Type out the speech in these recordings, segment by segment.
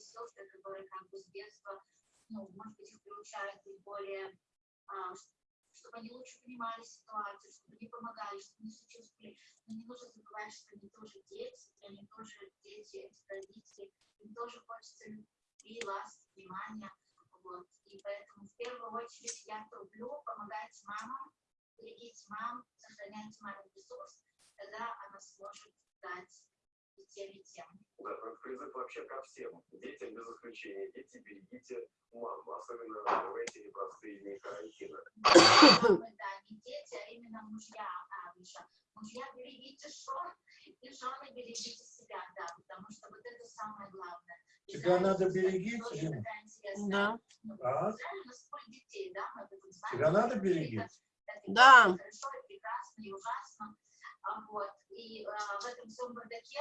сестры, которые как бы с детства, ну, может быть, их приучают быть более, а, чтобы они лучше понимали ситуацию, чтобы они помогали, чтобы они сочувствовали. Но не нужно забывать, что они тоже дети, и они тоже дети, эти родители, им тоже хочется любви, ласки, внимания. Вот. И поэтому в первую очередь я трублю помогать мамам, берегите мам, сохраняйте мамин ресурс, тогда она сможет дать и тем, и тем. Да, это призыв вообще ко всем. Детям без исключения. Дети, берегите маму, особенно в эти непростые дни карантина. Да, не дети, а именно мужья, Миша. Мужья, берегите жен, и жены берегите себя, да, потому что вот это самое главное. Тебя надо берегить, интересная, Да. А? Тебя надо берегить? Да. Хорошо, и прекрасно, и ужасно. А, Вот. И а, в этом всем бардаке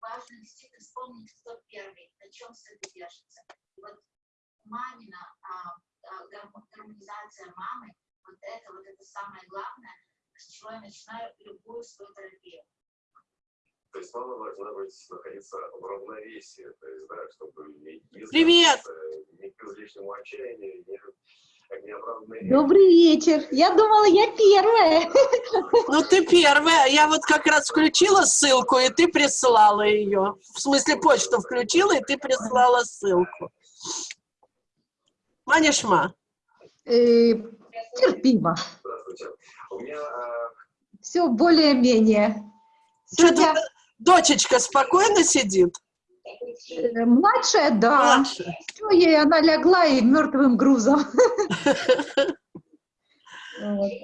важно действительно вспомнить, кто первый, на чем все это держится. И вот мамина а, а, гармо- гармонизация мамы, вот это, вот это самое главное, с чего я начинаю любую свою терапию. То есть мама должна быть, находиться в равновесии, то есть, да, чтобы не, не Привет! ни к излишнему отчаянию, неоправданной... Добрый вечер. Я думала, я первая. Ну, ты первая. Я вот как раз включила ссылку, и ты прислала ее. В смысле, почту включила, и ты прислала ссылку. Манишма, Э, терпимо. Все более-менее. Сегодня дочечка спокойно сидит? Э, младшая, да. Младшая. Всё, ей она лягла и мертвым грузом.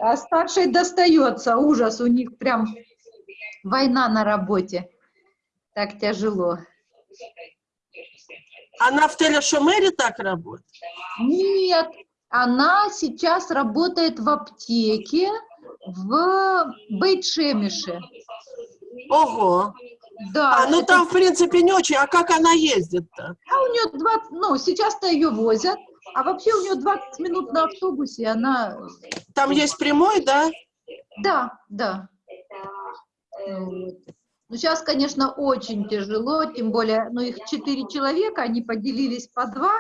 А старшей достается. Ужас, у них прям война на работе. Так тяжело. Она в Телешумере так работает? Нет, она сейчас работает в аптеке в Бейтшемише. Ого. Да, А, ну это- там, в принципе, не очень. А как она ездит-то? А у нее 20, ну, сейчас-то ее возят, а вообще у нее 20 минут на автобусе, она, Там есть прямой, да? да, да. Вот. Ну, сейчас, конечно, очень тяжело, тем более, ну, их четыре человека, они поделились по два,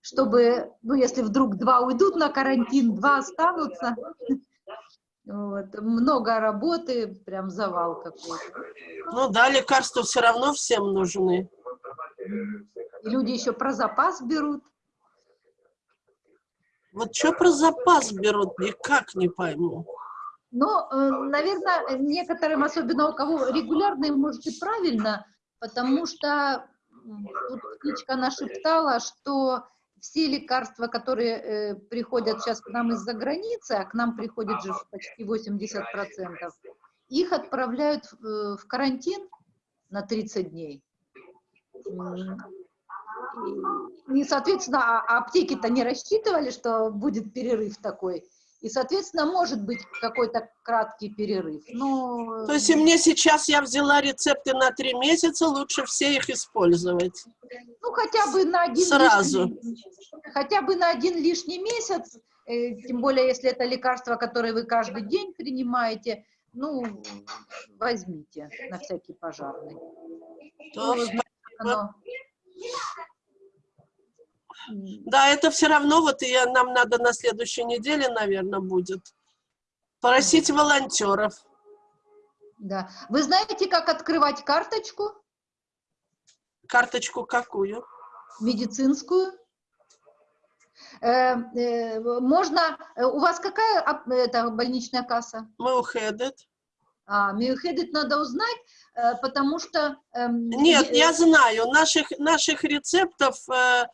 чтобы, ну, если вдруг два уйдут на карантин, два останутся. Вот. Много работы, прям завал какой-то. Ну да, лекарства все равно всем нужны. И люди еще про запас берут. Вот что про запас берут, никак не пойму. Но, наверное, некоторым, особенно у кого регулярно, может и правильно, потому что тут птичка нашептала, что все лекарства, которые э, приходят сейчас к нам из-за границы, а к нам приходит же почти 80%, их отправляют в, э, в карантин на 30 дней. И, соответственно, а аптеки-то не рассчитывали, что будет перерыв такой. И, соответственно, может быть какой-то краткий перерыв. Но То есть и мне сейчас я взяла рецепты на три месяца, лучше все их использовать. ну, хотя бы на один Сразу. лишний, хотя бы на один лишний месяц, э, тем более, если это лекарство, которое вы каждый день принимаете, ну, возьмите на всякий пожарный. То- Ну, оно- Да, это все равно, вот и нам надо на следующей неделе, наверное, будет просить волонтеров. Да. Вы знаете, как открывать карточку Карточку какую? медицинскую? Э, э, можно, э, у вас какая ап- это, больничная касса? Мы уходит. А, Миохедит надо узнать, э, потому что... эм, Нет, я знаю, наших, наших рецептов, э,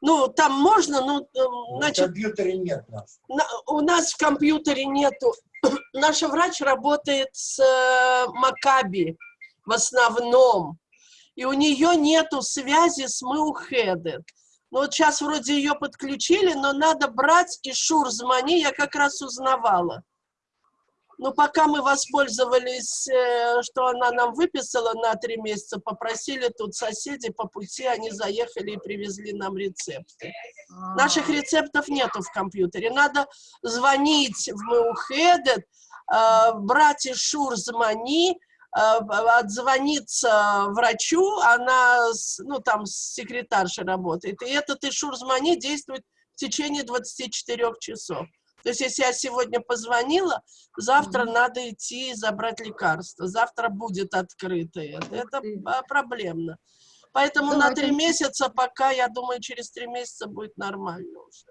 ну, там можно, ну, э, В значит, компьютере нет нас. на- у нас в компьютере нету. Наша врач работает с э, Макаби в основном, и у нее нету связи с Меухедет. Ну вот сейчас вроде ее подключили, но надо брать и Шурзмани, я как раз узнавала. Но пока мы воспользовались, э, что она нам выписала на три месяца, попросили тут соседи по пути, они заехали и привезли нам рецепты. А, Наших рецептов нету в компьютере. Надо звонить в Меухедет, э, брать из Шурзмани, э, отзвониться врачу, она, ну, там, с секретаршей работает, и этот Ишур-Змани действует в течение 24 часов. То есть, если я сегодня позвонила, завтра Мгм. надо идти и забрать лекарство. Завтра будет открыто это. Это проблемно. Поэтому Да, на это три месяца пока, я думаю, через три месяца будет нормально уже.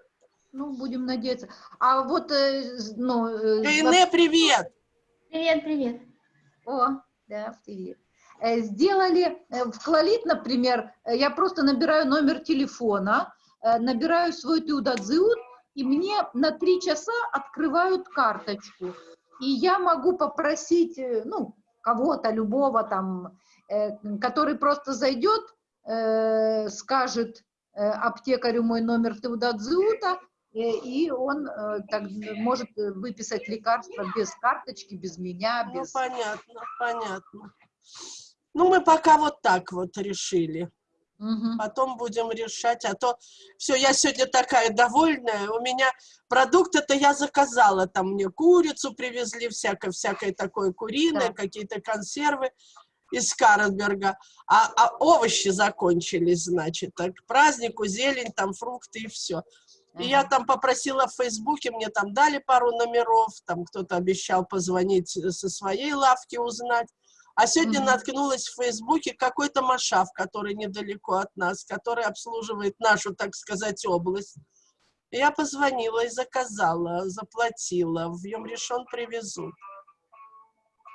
Ну, будем надеяться. А вот, э, ну... э, Гайне, привет! Привет, привет. О, да, привет. Э, Сделали, э, в Клалит, например, э, я просто набираю номер телефона, э, набираю свой Тиудадзиут, и мне на три часа открывают карточку. И я могу попросить, э, ну, кого-то, любого там, э, который просто зайдет, э, скажет э, аптекарю мой номер Теудадзиута, э, и он э, так может выписать лекарство без карточки, без меня, Ну, без... понятно, понятно. Ну, мы пока вот так вот решили. Мгм. Потом будем решать, а то все, я сегодня такая довольная. У меня продукты-то я заказала, там мне курицу привезли, всякое, всякое такое куриное, Да. какие-то консервы из Карлсберга, а, а овощи закончились, значит, так, к празднику зелень, там фрукты и все. И я там попросила в Фейсбуке, мне там дали пару номеров, там кто-то обещал позвонить э, со своей лавки узнать. А сегодня Мгм. наткнулась в Фейсбуке какой-то Машав, который недалеко от нас, который обслуживает нашу, так сказать, область. Я позвонила и заказала, заплатила. В Юмрешон привезут.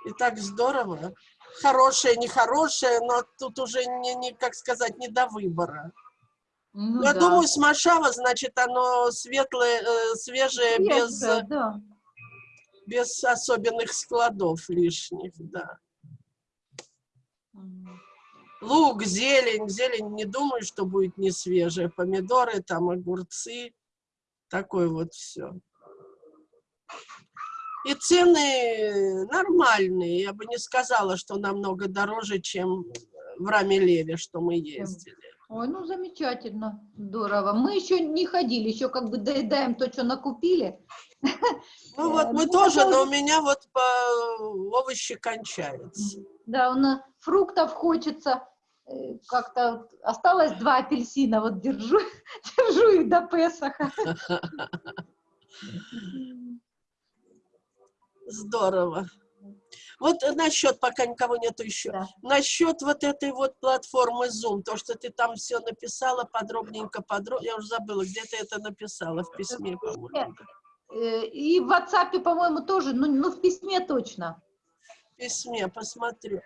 И так здорово. Хорошее, нехорошее, но тут уже, не, не, как сказать, не до выбора. Ну Я да. думаю, с Машава, значит, оно светлое, э, свежее, без, Свежее, да. без особенных складов лишних, да. Лук, зелень, зелень, не думаю, что будет не свежая. Помидоры, там огурцы, такое вот все. И цены нормальные, я бы не сказала, что намного дороже, чем в Рамелеве, что мы ездили. Ой, ну замечательно, здорово. Мы еще не ходили, еще как бы доедаем то, что накупили. Ну вот Э, мы ну, тоже, это но у уже- меня вот по овощи кончаются. Да, у нас фруктов хочется. э, Как-то осталось два апельсина, вот держу, держу их до Песаха. Здорово. Вот насчет, пока никого нету еще, Да. насчет вот этой вот платформы Zoom, то, что ты там все написала подробненько, подробно, я уже забыла, где ты это написала в письме, по-моему. Э, И в WhatsApp, по-моему, тоже, ну, ну в письме точно. В письме, посмотрю.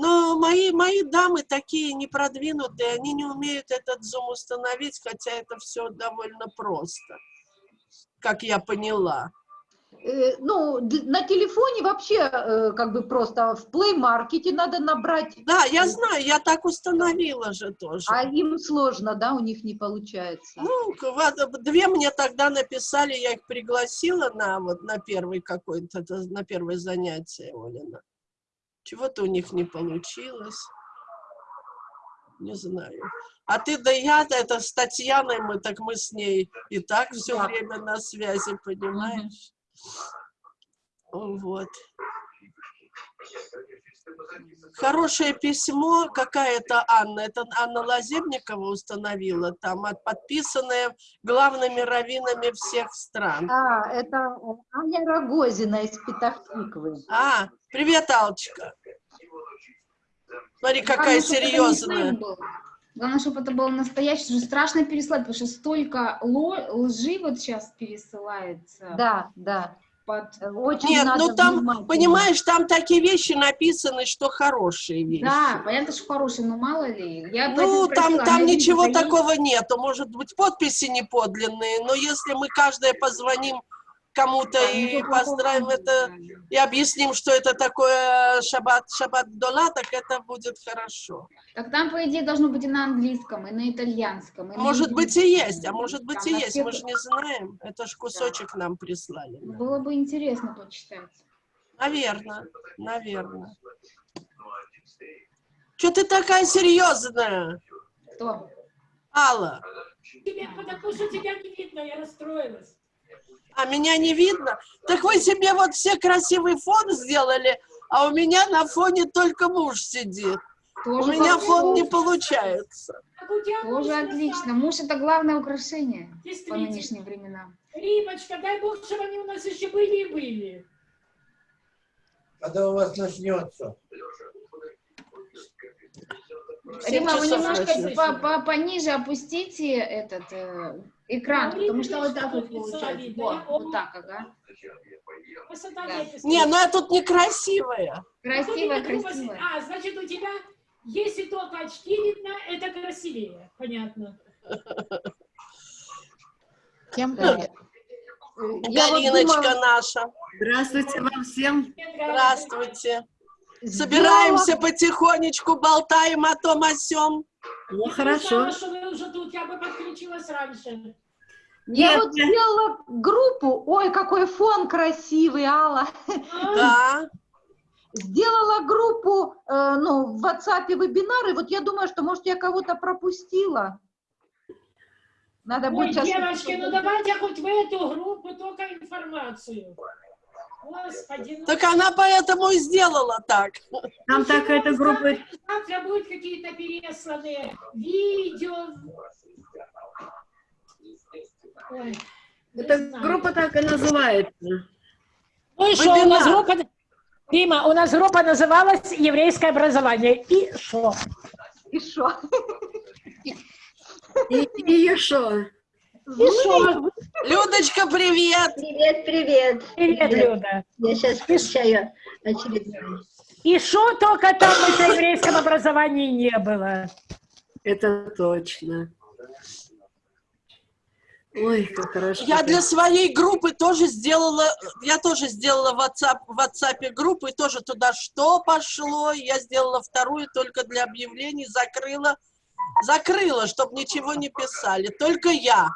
Но мои, мои дамы такие непродвинутые, они не умеют этот Zoom установить, хотя это все довольно просто, как я поняла. Э, Ну, на телефоне вообще э, как бы просто в Play Market надо набрать, Да, я знаю, я так установила же тоже. а им сложно, да, у них не получается. Ну, вот, две мне тогда написали, я их пригласила на вот на первый какой-то, на первое занятие, Олина. Чего-то у них не получилось. Не знаю. А ты, да я, это с Татьяной, мы так мы с ней и так все Да. время на связи, понимаешь? Вот. Хорошее письмо, какая-то Анна, это Анна Лазебникова установила, там от- подписанное главными раввинами всех стран. А, это Аня Рогозина из Петахтиквы. А, привет, Алчка. Смотри, какая Главное, серьезная. Главное, чтобы это было настоящее, что страшно переслать, потому что столько лжи вот сейчас пересылается. Да, да. Под... Э, Очень Нет, ну там, внимательно. понимаешь, там такие вещи написаны, что хорошие вещи. Да, понятно, что хороший, но мало ли. Я Ну, там, спросила, там ничего такого нету. Может быть, подписи не подлинные, но если мы каждая позвоним кому-то Да, и поздравим это, да. и объясним, что это такое шаббат, шаббат дола, так это будет хорошо. Так там, по идее, должно быть и на английском, и на итальянском. и на Может быть и есть, а может быть Там и есть, всех- мы же не знаем. Это ж кусочек нам прислали. Было бы интересно почитать. Наверное, наверное. Что ты такая серьезная, Кто? Алла? Тебе, потому что тебя не видно, я расстроилась. А меня не видно? Так вы себе вот все красивый фон сделали, А у меня на фоне только муж сидит. У Тоже меня хорошо. фон не получается. У Тоже отлично. Муж это главное украшение по нынешним временам. Римочка, дай бог, чтобы они у нас еще были и были. Когда у вас начнется? Рима, вы немножко по- по- пониже опустите этот э, экран, потому что вот так вот получается. видно. Во, Я- вот так, ага. Да. Не, ну я тут некрасивая. Вот грубо- красиво. А, значит, у тебя, если только очки видно, это красивее. Понятно. Я вот Галиночка наша. Здравствуйте вам всем. Здравствуйте. Собираемся потихонечку, болтаем о том о сём. Ну, Я хорошо. знала, что вы уже тут, я бы подключилась раньше. Я Нет, вот сделала группу. Ой, какой фон красивый, Алла. Да. Сделала группу, э, ну, в WhatsApp вебинары. Вот я думаю, что, может, я кого-то пропустила. Надо Ой, будет сейчас... девочки, ну давайте хоть в эту группу только информацию. Господи, ну Так она поэтому и сделала так. там так эта группа... завтра будут какие-то пересланные видео. Ой, Эта знаю. группа так и называется. Ну и что, у нас группа... Рима, у нас группа называлась «Еврейское образование». И что? И шо? И, и еще. Что? Людочка, привет! Привет, привет. Привет, Люда. Я сейчас включаю очередной. И что только там в этом еврейском образовании не было? Это точно. Ой, как хорошо. Я для своей группы тоже сделала, я тоже сделала в WhatsApp, в WhatsApp группу, и тоже туда что пошло, я сделала вторую только для объявлений, закрыла, закрыла, чтобы ничего не писали, только я.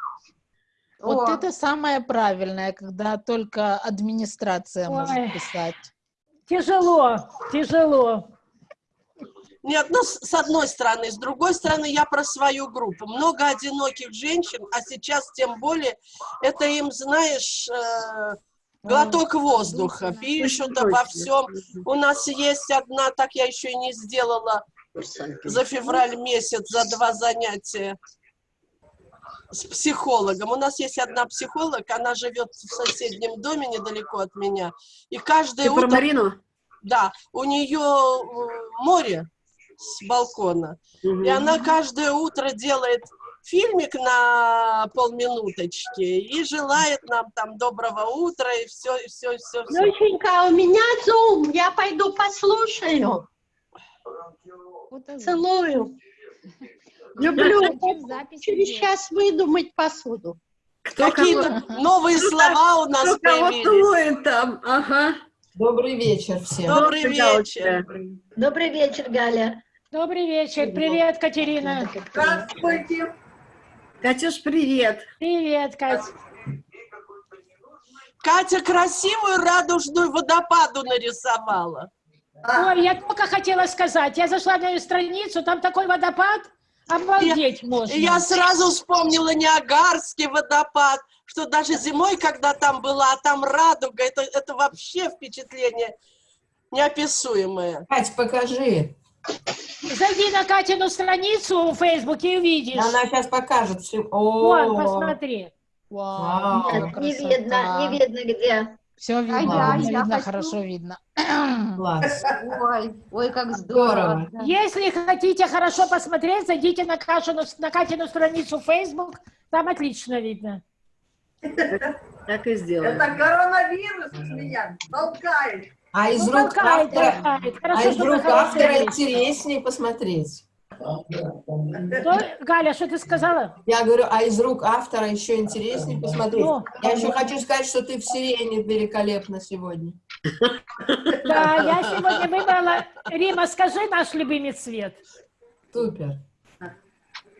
Вот О. это самое правильное, когда только администрация Ой. может писать. Тяжело, тяжело. Нет, ну, с одной стороны. С другой стороны, я про свою группу. Много одиноких женщин, а сейчас тем более, это им, знаешь, э, глоток воздуха. Пишут обо всем. У нас есть одна, так я еще и не сделала за февраль месяц, за два занятия с психологом. У нас есть одна психолог, она живет в соседнем доме недалеко от меня. И каждое Ты про утро... Марину? Да, у нее э, море с балкона. Мгм. И она каждое утро делает фильмик на полминуточки и желает нам там доброго утра и все, и все, и все, все. Доченька, у меня зум, я пойду послушаю. Целую. Люблю. Через час выйду мыть посуду. Какие-то новые слова у нас появились. там? Ага. Добрый вечер всем. Добрый вечер. Добрый вечер, Галя. Добрый вечер. Привет, Катерина. Здравствуйте. Катюш, привет. Привет, Кать. Катя красивую радужную водопаду нарисовала. Ой, я только хотела сказать, я зашла на ее страницу, там такой водопад, обалдеть можно. И я сразу вспомнила Ниагарский водопад, что даже зимой, когда там была, а там радуга, это, это вообще впечатление неописуемое. Кать, покажи. Зайди на Катину страницу в Фейсбуке и увидишь. Она сейчас покажет. все. Вон, О, посмотри. Вау, Вау. какая Не видно, не видно где. Все видно, я- видно, я видно, хочу. хорошо видно. класс. Ой, ой, как здорово. Если хотите хорошо посмотреть, зайдите на, Кашину, на Катину страницу Facebook, там отлично видно. Так и сделаем. коронавирус меня толкает. А из Ну, рук толкает, автора, а из рук автора интереснее посмотреть. Что? Галя, что ты сказала? Я говорю, а из рук автора еще интереснее посмотреть. Ну, Я еще хочу сказать, что ты в сирене великолепна сегодня. да, я сегодня выбрала... Рима, скажи наш любимый цвет. Супер.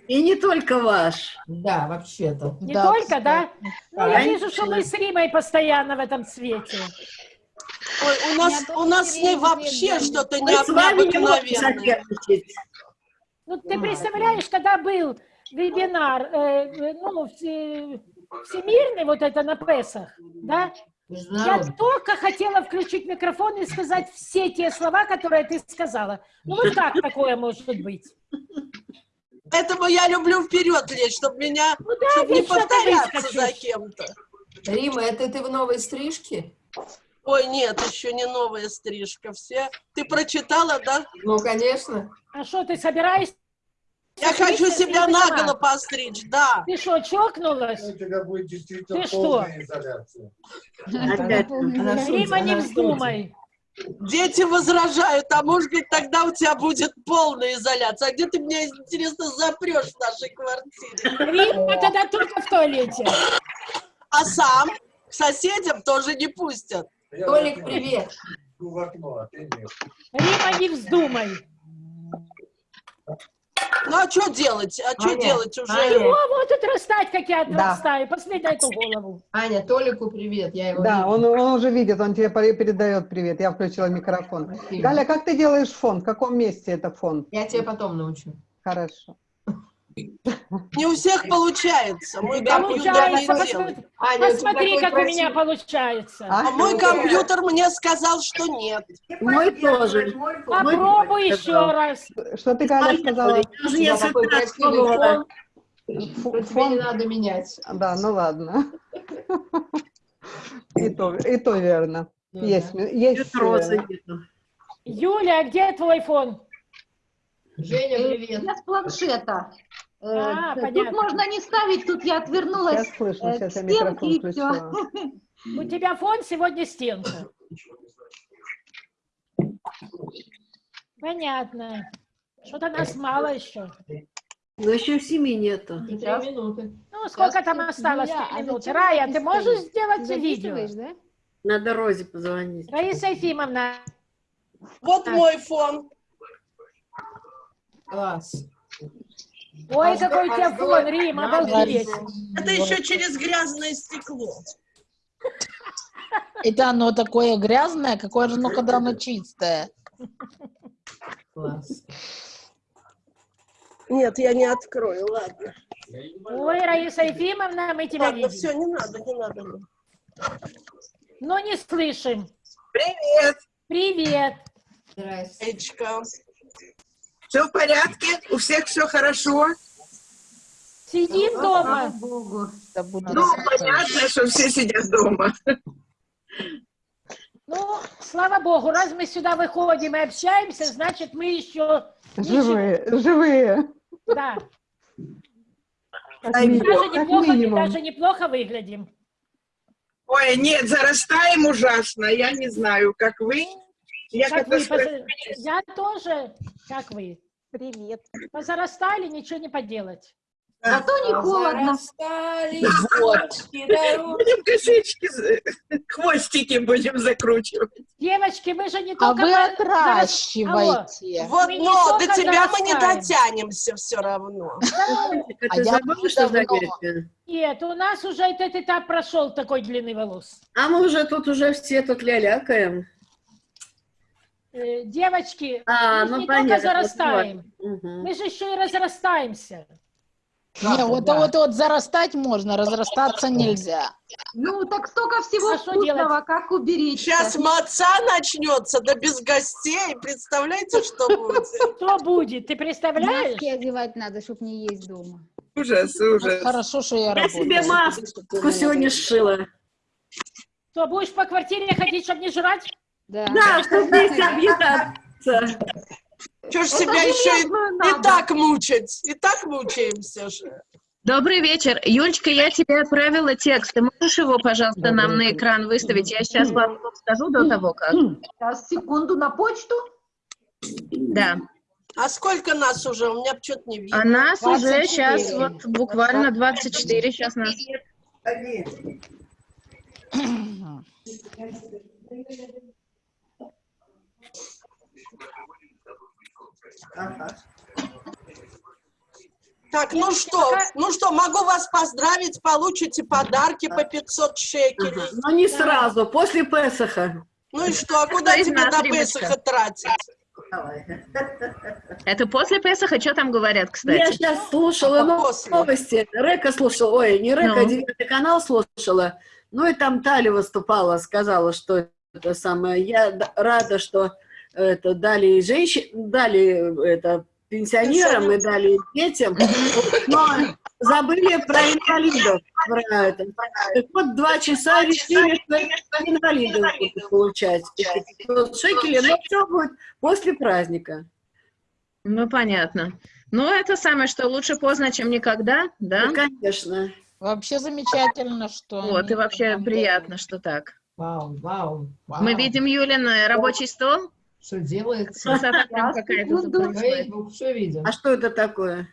И не только ваш. Да, вообще-то. Не Да, только, да? Ну, я вижу, что мы с Римой постоянно в этом цвете. Ой, у нас, у нас с ней вообще что-то необыкновенное. Ну, ты представляешь, когда был вебинар, э, э, ну, все- всемирный вот это на Песах, да? Я только хотела включить микрофон и сказать все те слова, которые ты сказала. Ну вот как такое может быть? Поэтому я люблю вперед лезть, чтобы меня, Ну да, чтобы не повторяться за кем-то. Рима, это ты в новой стрижке? Ой, нет, еще не новая стрижка. Все. Ты прочитала, да? Ну, конечно. А что, ты собираешься? Я хочу стричься себя наголо постричь, да. Ты что, чокнулась? У тебя будет действительно Ты что? изоляция. Рима, не вздумай. Дети возражают, а может быть тогда у тебя будет полная изоляция. А где ты меня, интересно, запрешь в нашей квартире? Рима тогда только в туалете. А сам к соседям тоже не пустят. Я Толик, привет. В окно, а ты нет. Рима, не вздумай. Ну а что делать? А что делать уже? Аня. Чего вот отрастать, как я Да. отрастаю? Посмотри на эту голову. Аня, Толику привет. Я его Да, он, он уже видит, он тебе пере- передает привет. Я включила микрофон. Спасибо. Галя, как ты делаешь фон? В каком месте это фон? Я тебя потом научу. Хорошо. Не у всех получается. Мой тебя компьютер не Получается, делает. посмотри, Аня, как у меня красивый- получается. А? А мой компьютер мне сказал, что нет. Мой тоже. Попробуй еще раз. Что ты, Галя, сказала? Я такой красивый фон, тебе не надо менять. Да, ну ладно. И то, и то верно. Ну Есть, да. есть нету. Юля, а где твой фон? Женя, Э, привет. Я с планшета. Э, А, Тут понятно. можно не ставить, тут я отвернулась Сейчас слышно, э, сейчас к я микрофон и включила. У тебя фон сегодня стенка. Понятно. Что-то нас мало еще. Но еще семи нету. Три минуты. Ну, сколько там осталось три а минут? зачем Рая, ты можешь сделать Ты видео? да? Надо Розе позвонить. Раиса Ефимовна, Вот мой фон. Класс. ой, какой у тебя фон, Рим, обалдеть. Это еще через грязное стекло. Это оно такое грязное, какое же, ну, когда оно чистое. Класс. Нет, я не открою, ладно. Ой, Раиса Ефимовна, мы тебя Ладно, видим. все, не надо, не надо. Но не слышим. Привет! Привет. Здрасте. Все в порядке? У всех все хорошо? Сидим Слава дома. Богу. Ну, понятно, что все сидят дома. Ну, слава богу, раз мы сюда выходим и общаемся, значит, мы еще, Живые, живые. да, Как даже как неплохо, минимум. даже неплохо выглядим. Ой, нет, зарастаем ужасно. Я не знаю, как вы. Я Как когда вы, поза- я тоже, как вы. Привет. Позарастали, ничего не поделать. Зато не холодно. Зарастали Вот. Будем косички, за- хвостики будем закручивать. Девочки, мы же не А только... вы зарас- Алло. отращиваете. Вот, Мы но до тебя мы не дотянемся все равно. А А ты я забыла, что за давно. Америка? Нет, у нас уже этот этап прошел, такой длины волос. А мы уже тут уже все тут лялякаем. Э, Девочки, А, мы ну не понятно. только зарастаем, Мгм. мы же еще и разрастаемся. Не, вот, да. вот, вот зарастать можно, разрастаться нельзя. Ну, так столько всего А вкусного, как уберечься. Сейчас маца начнется, да без гостей. Представляете, что будет? Что будет, ты представляешь? Маски одевать надо, чтобы не есть дома. Ужас, Вот ужас. хорошо, что я, Я работаю. себе маску сегодня сшила. Что, будешь по квартире ходить, чтобы не жрать? Да. Да, чтобы вместе объедаться. Что ж себя еще и, так мучать? И так мучаемся же. Добрый вечер. Юлечка, я тебе отправила текст. Ты можешь его, пожалуйста, нам на экран выставить? Я сейчас вам скажу до того, как. Сейчас, секунду, на почту. Да. А сколько нас уже? У меня что-то не видно. А нас уже 24. сейчас вот буквально 24 сейчас нас. Так, ну что, ну что, могу вас поздравить, получите подарки по 500 шекелей. Но не сразу, после Песаха. Ну и что, а куда тебе на? Песаха тратить? Это после Песаха? Что там говорят, Я кстати? сейчас слушала А после? новости. Река слушала, ой, не Река, Ну. девятый канал слушала. Ну и там Таля выступала, сказала, что это самое. Я рада, что это дали и женщин, дали это пенсионерам и дали детям, но забыли про инвалидов. Про это. Вот два часа решили, что инвалидов будут получать. эти 500 шекелей, но все будет после праздника. Ну, понятно. Ну, это самое, что лучше поздно, чем никогда, да? Ну, конечно. Вообще замечательно, что Вот, и вообще приятно, что так. Вау, вау, вау. Мы видим Юлин э, рабочий стол. Что делается? Красота прям какая-то тут происходит. Фейсбук, все видим. А что это такое?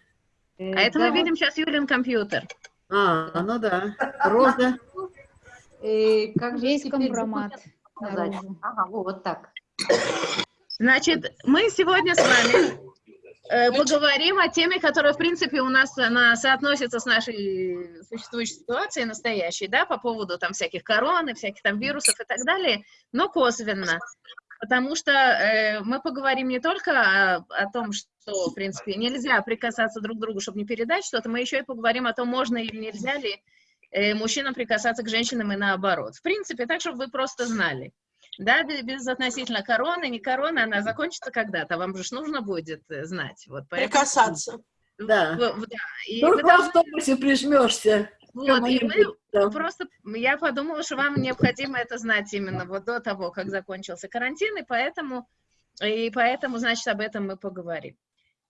А это мы видим сейчас Юлин компьютер. А, ну да. Роза. Э, как же Весь теперь компромат. Ага, вот так. Значит, мы сегодня с вами э, поговорим о теме, которая, в принципе, у нас она соотносится с нашей существующей ситуацией настоящей, да, по поводу там всяких корон и всяких там вирусов и так далее, но косвенно. Потому что э, мы поговорим не только о, о том, что, в принципе, нельзя прикасаться друг к другу, чтобы не передать что-то, мы еще и поговорим о том, можно или нельзя ли э, мужчинам прикасаться к женщинам и наоборот. В принципе, так, чтобы вы просто знали. Да, без, относительно короны, не короны, она закончится когда-то, вам же нужно будет э, знать. Вот, поэтому- Прикасаться. Да. Да, и Только вы в автобусе прижмешься. Вот, и вы там. просто, я подумала, что вам необходимо это знать именно вот до того, как закончился карантин, и поэтому, и поэтому, значит, об этом мы поговорим.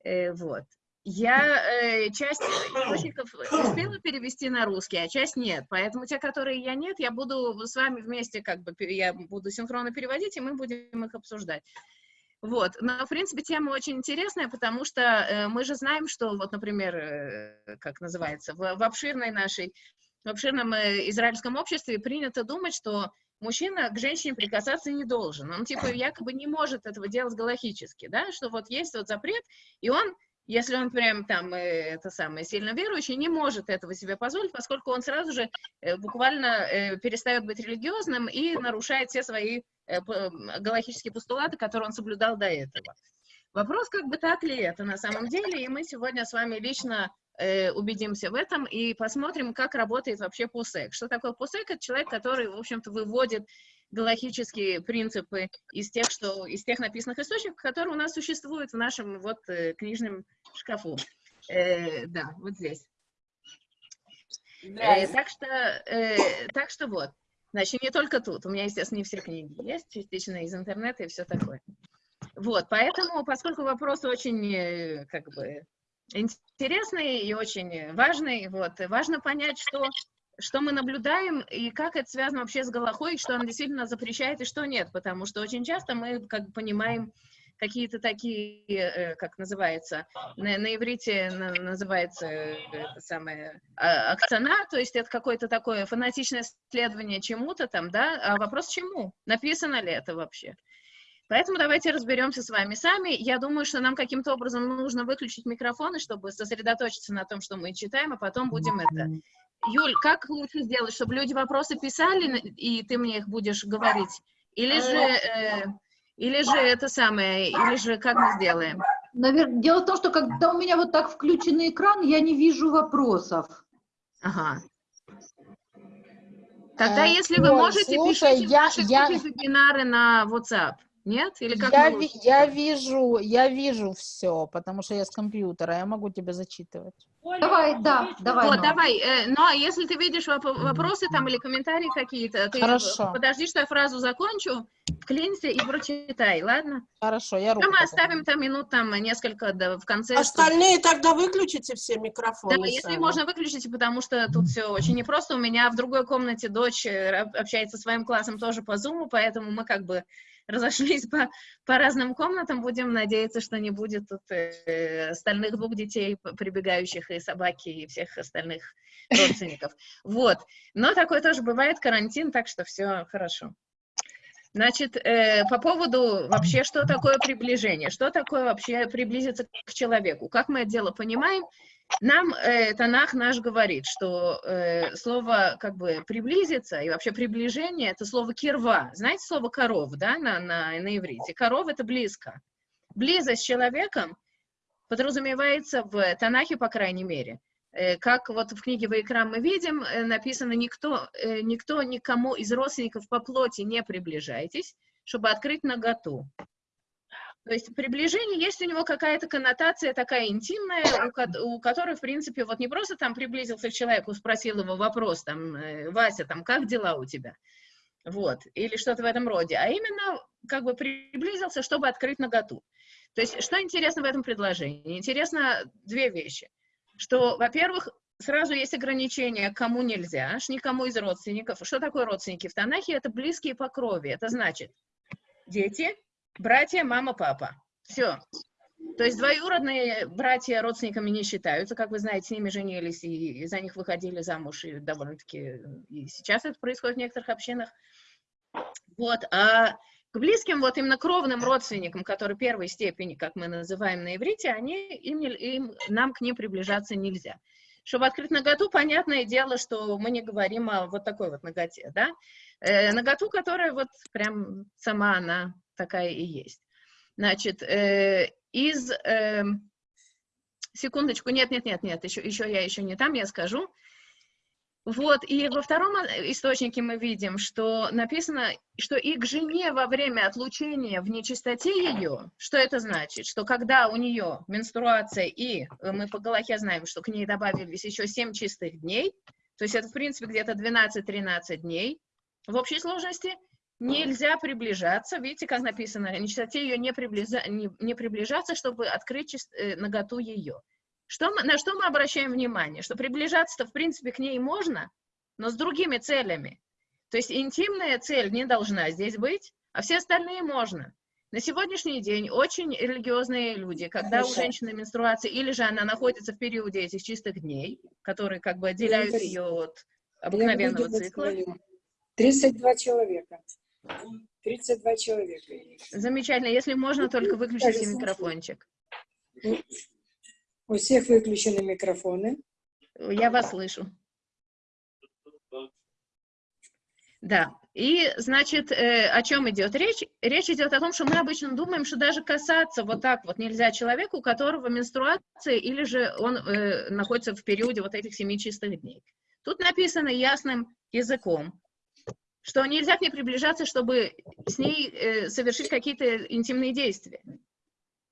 Э, вот. Я э, часть источников успела перевести на русский, а часть нет. Поэтому те, которые я нет, я буду с вами вместе, как бы, я буду синхронно переводить, и мы будем их обсуждать. Вот, но, в принципе, тема очень интересная, потому что э, мы же знаем, что, вот, например, э, как называется, в, в обширной нашей, в обширном э, израильском обществе принято думать, что мужчина к женщине прикасаться не должен. Он, типа, якобы не может этого делать галахически, да, что вот есть вот запрет, и он, если он прям там, э, это самое, сильно верующий, не может этого себе позволить, поскольку он сразу же э, буквально э, перестает быть религиозным и нарушает все свои галахические постулаты, которые он соблюдал до этого. Вопрос, как бы так ли это на самом деле, и мы сегодня с вами лично э, убедимся в этом и посмотрим, как работает вообще ПУСЕК. Что такое ПУСЕК? Это человек, который, в общем-то, выводит галахические принципы из тех, что, из тех написанных источников, которые у нас существуют в нашем вот э, книжном шкафу. Э, да, вот здесь. Э, так, что, э, так что вот. Значит, не только тут. У меня, естественно, не все книги есть, частично из интернета и все такое. Вот, поэтому, поскольку вопрос очень, э, как бы, интересный и очень важный, вот, важно понять, что, что мы наблюдаем и как это связано вообще с Галахой, что она действительно запрещает и что нет, потому что очень часто мы, как бы, понимаем какие-то такие, э, как называется, на, на иврите на- называется э, это самое а, акцена, то есть это какое-то такое фанатичное следование чему-то там, да, а вопрос чему? Написано ли это вообще? Поэтому давайте разберемся с вами сами. Я думаю, что нам каким-то образом нужно выключить микрофоны, чтобы сосредоточиться на том, что мы читаем, а потом будем это. Юль, как лучше сделать, чтобы люди вопросы писали, и ты мне их будешь говорить? Или же, э, или же это самое, или же как мы сделаем? Навер- Дело в том, что когда у меня вот так включенный экран, я не вижу вопросов. Ага. Тогда, Э, если вы можете, слушай, пишите я- ваши я- вебинары на WhatsApp. Нет? Или как Я, ви- я вижу, я вижу все, потому что я с компьютера, я могу тебе зачитывать. Давай, да, давай. Вот, давай. э, но если ты видишь воп- вопросы там или комментарии какие-то, ты Хорошо. подожди, что я фразу закончу, вклинься и прочитай, ладно? Хорошо, я руку Ну, мы оставим там минут там несколько да, в конце. чтобы- Остальные тогда выключите все Да, микрофоны. если сами. можно, выключите, потому что тут все очень непросто. У меня в другой комнате дочь э, общается со своим классом тоже по зуму, поэтому мы как бы разошлись по, по разным комнатам. Будем надеяться, что не будет тут э, остальных двух детей, прибегающих, и собаки, и всех остальных родственников. Вот. Но такое тоже бывает, карантин, так что все хорошо. Значит, э, по поводу вообще, что такое приближение, что такое вообще приблизиться к человеку, как мы это дело понимаем, нам э, Танах наш говорит, что э, слово как бы приблизиться и вообще приближение это слово кирва. Знаете слово коров, да, на, на, на иврите? Коров это близко. Близость с человеком подразумевается в Танахе, по крайней мере, Э, Как вот в книге Вайкра мы видим, э, написано, никто, э, никто никому из родственников по плоти не приближайтесь, чтобы открыть наготу. То есть приближение, есть у него какая-то коннотация такая интимная, у, у которой, в принципе, вот не просто там приблизился к человеку, спросил его вопрос, там, э, Вася, там, как дела у тебя? Вот, или что-то в этом роде, а именно как бы приблизился, чтобы открыть наготу. То есть, что интересно в этом предложении? Интересно две вещи. Что, во-первых, сразу есть ограничения, кому нельзя, аж никому из родственников. Что такое родственники в Танахе? Это близкие по крови. Это значит дети, братья, мама, папа. Все. То есть двоюродные братья родственниками не считаются, как вы знаете, с ними женились и за них выходили замуж, и довольно-таки сейчас это происходит в некоторых общинах. Вот, а к близким, вот именно кровным родственникам, которые первой степени, как мы называем на иврите, они, им, им, нам к ним приближаться нельзя. Чтобы открыть наготу, понятное дело, что мы не говорим о вот такой вот наготе, да? Э, наготу, которая вот прям сама она такая и есть. Значит, э, из... эм, секундочку, нет, нет, нет, нет, еще, еще я еще не там, я скажу. Вот, и во втором э, источнике мы видим, что написано, что и к жене во время отлучения в нечистоте ее, что это значит? Что когда у нее менструация, и э, мы по Галахе знаем, что к ней добавились еще 7 чистых дней, то есть это, в принципе, где-то 12-13 дней в общей сложности, нельзя приближаться, видите, как написано, нечистоте ее не, приблиза- не, не приближаться, чтобы открыть чис- э, наготу ее. Что мы, на что мы обращаем внимание? Что приближаться-то, в принципе, к ней можно, но с другими целями. То есть интимная цель не должна здесь быть, а все остальные можно. На сегодняшний день очень религиозные люди, когда у Хорошо. женщины менструация, или же она находится в периоде этих чистых дней, которые как бы отделяют говорю. ее от обыкновенного цикла. говорю. 32 человека. 32 человека. Замечательно. Если можно, только выключите Кажется, микрофончик. У всех выключены микрофоны. Я вас слышу. Да, и, значит, э, о чем идет речь? Речь идет о том, что мы обычно думаем, что даже касаться вот так вот нельзя человеку, у которого менструация, или же он э, находится в периоде вот этих семи чистых дней. Тут написано ясным языком, что нельзя к ней приближаться, чтобы с ней э, совершить какие-то интимные действия.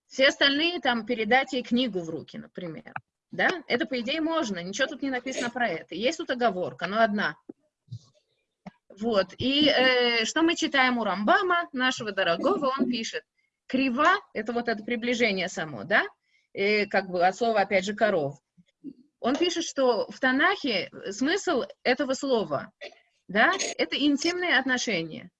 Все остальные там передать ей книгу в руки, например. Да, это по идее можно, ничего тут не написано про это. Есть тут оговорка, но одна. Вот, и э, что мы читаем у Рамбама, нашего дорогого, он пишет, крива, это вот это приближение само, да, э, как бы от слова, опять же, коров. Он пишет, что в Танахе смысл этого слова, да, это интимные отношения.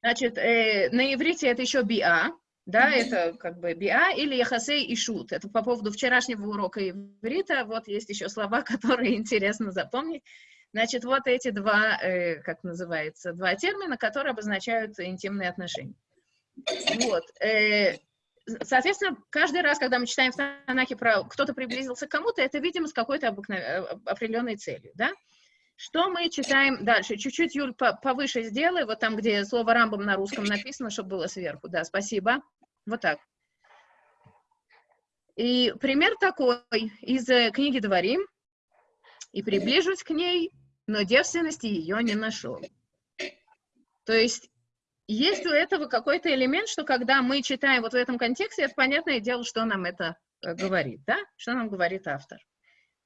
Значит, э, на иврите это еще биа, да, это как бы биа или яхасей и шут. Это по поводу вчерашнего урока иврита. Вот есть еще слова, которые интересно запомнить. Значит, вот эти два, э, как называется, два термина, которые обозначают интимные отношения. Вот. э, соответственно, каждый раз, когда мы читаем в Танахе про кто-то приблизился к кому-то, это, видимо, с какой-то э, определенной целью, да? Что мы читаем дальше? Чуть-чуть, Юль, по- повыше сделай, вот там, где слово «рамбом» на русском написано, чтобы было сверху. Да, спасибо. Вот так. И пример такой из э, книги «Дворим». «И приближусь к ней, но девственности ее не нашел». То есть есть у этого какой-то элемент, что когда мы читаем вот в этом контексте, это понятное дело, что нам это э, говорит, да? Что нам говорит автор.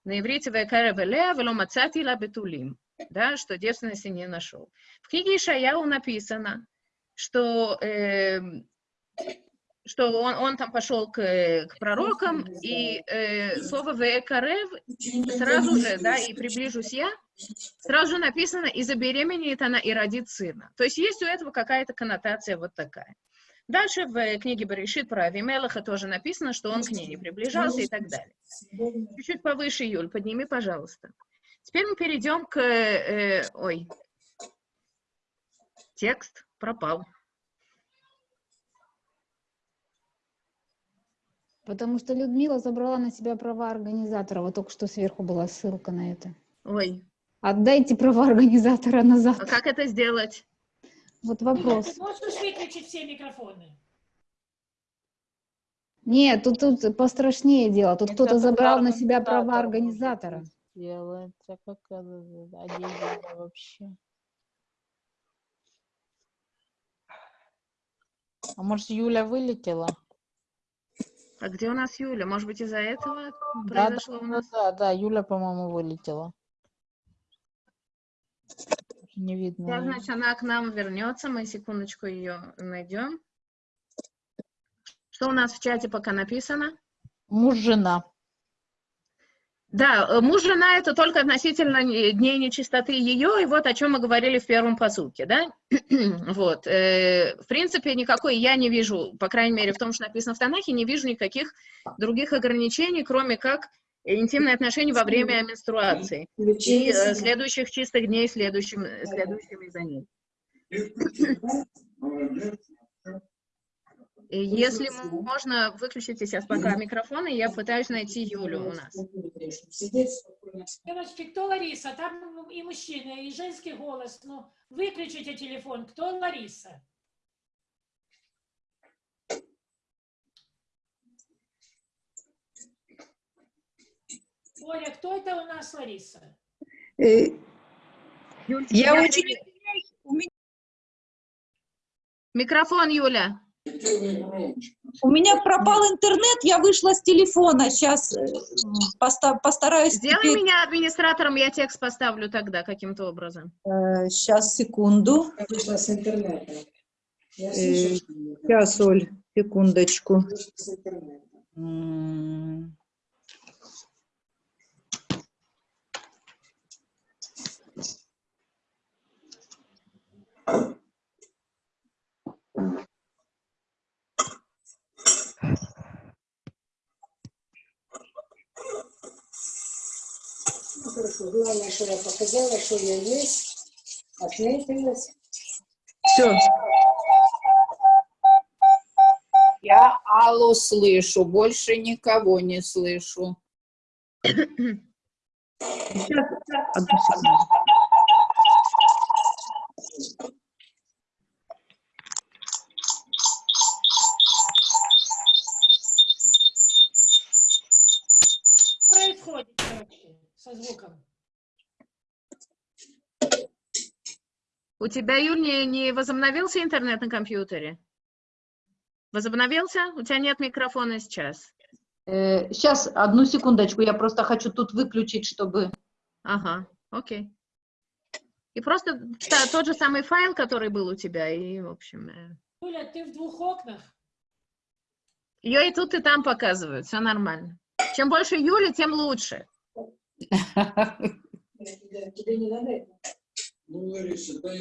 На иврите «Векаре велеа вело мацати ла бетулим», да, что девственности не нашел. В книге Ишаяу написано, что, э, что он, он там пошел к, к пророкам, и э, слово «векарев» сразу же, да, и «приближусь я», сразу же написано «и забеременеет она и родит сына». То есть есть у этого какая-то коннотация вот такая. Дальше в книге Баришит про Авимелаха тоже написано, что он к ней не приближался и так далее. Чуть-чуть повыше, Юль, подними, пожалуйста. Теперь мы перейдем к... э, ой, текст пропал. Потому что Людмила забрала на себя права организатора. Вот только что сверху была ссылка на это. Ой, Отдайте права организатора назад. а как это сделать? Вот вопрос. Ты можешь выключить все микрофоны? Нет, тут, тут пострашнее дело. Тут кто-то забрал на себя права организатора. Делает, а как это, а вообще? А может, Юля вылетела? А где у нас Юля? Может быть, из-за этого Да, да, произошло у да, нас? да, да, Юля, по-моему, вылетела. Не видно. Её. значит, она к нам вернется. Мы секундочку ее найдем. Что у нас в чате пока написано? Муж, жена. Да, э, муж, жена это только относительно не- дней нечистоты ее, и вот о чем мы говорили в первом посуке, да? вот. э, В принципе, никакой я не вижу, по крайней мере, в том, что написано в Танахе, не вижу никаких других ограничений, кроме как интимные отношения во время менструации и э, следующих чистых дней, следующим, следующими за ним. И Если м- можно, выключите сейчас пока микрофон, и я пытаюсь найти Юлю у нас. Девочки, кто Лариса? Там и мужчина, и женский голос. Ну, выключите телефон. Кто Лариса? Оля, кто это у нас Лариса? Э, Я Я очень... Микрофон, Юля. У меня пропал интернет, я вышла с телефона. Сейчас постараюсь... Сделай теперь- меня администратором, я текст поставлю тогда каким-то образом. Сейчас, секунду. Вышла с интернета. Э, Сейчас, Оль, секундочку. вышла с интернета. М, Ну, хорошо. Главное, что я показала, что я есть, отметилась. Все. Я Аллу слышу, больше никого не слышу. Сейчас, одну происходит со звуком? У тебя, Юль, не, не возобновился интернет на компьютере? Возобновился? У тебя нет микрофона сейчас. Сейчас, одну секундочку, я просто хочу тут выключить, чтобы... Ага, окей. И просто та- тот же самый файл, который был у тебя, и, в общем, э, Юля, ты в двух окнах? ее и тут, и там показывают, все нормально. Чем больше Юли, тем лучше.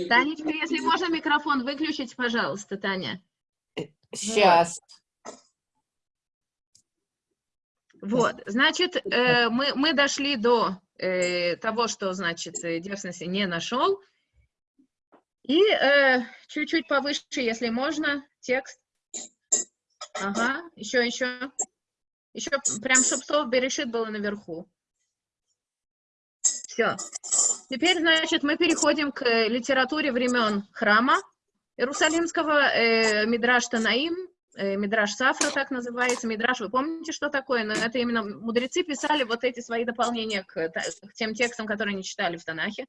Танечка, если можно микрофон выключить, пожалуйста, Таня. Сейчас. Вот, значит, э, мы, мы дошли до э, того, что, значит, э, девственности не нашел. И э, чуть-чуть повыше, если можно, текст. Ага, еще, еще. Еще прям, чтобы слово Берешит было наверху. Все. Теперь, значит, мы переходим к э, литературе времен храма Иерусалимского, э, Мидраш Танаим, э, Мидраш Сафра так называется. Мидраш, вы помните, что такое? Но это именно мудрецы писали вот эти свои дополнения к, та- к тем текстам, которые не читали в Танахе.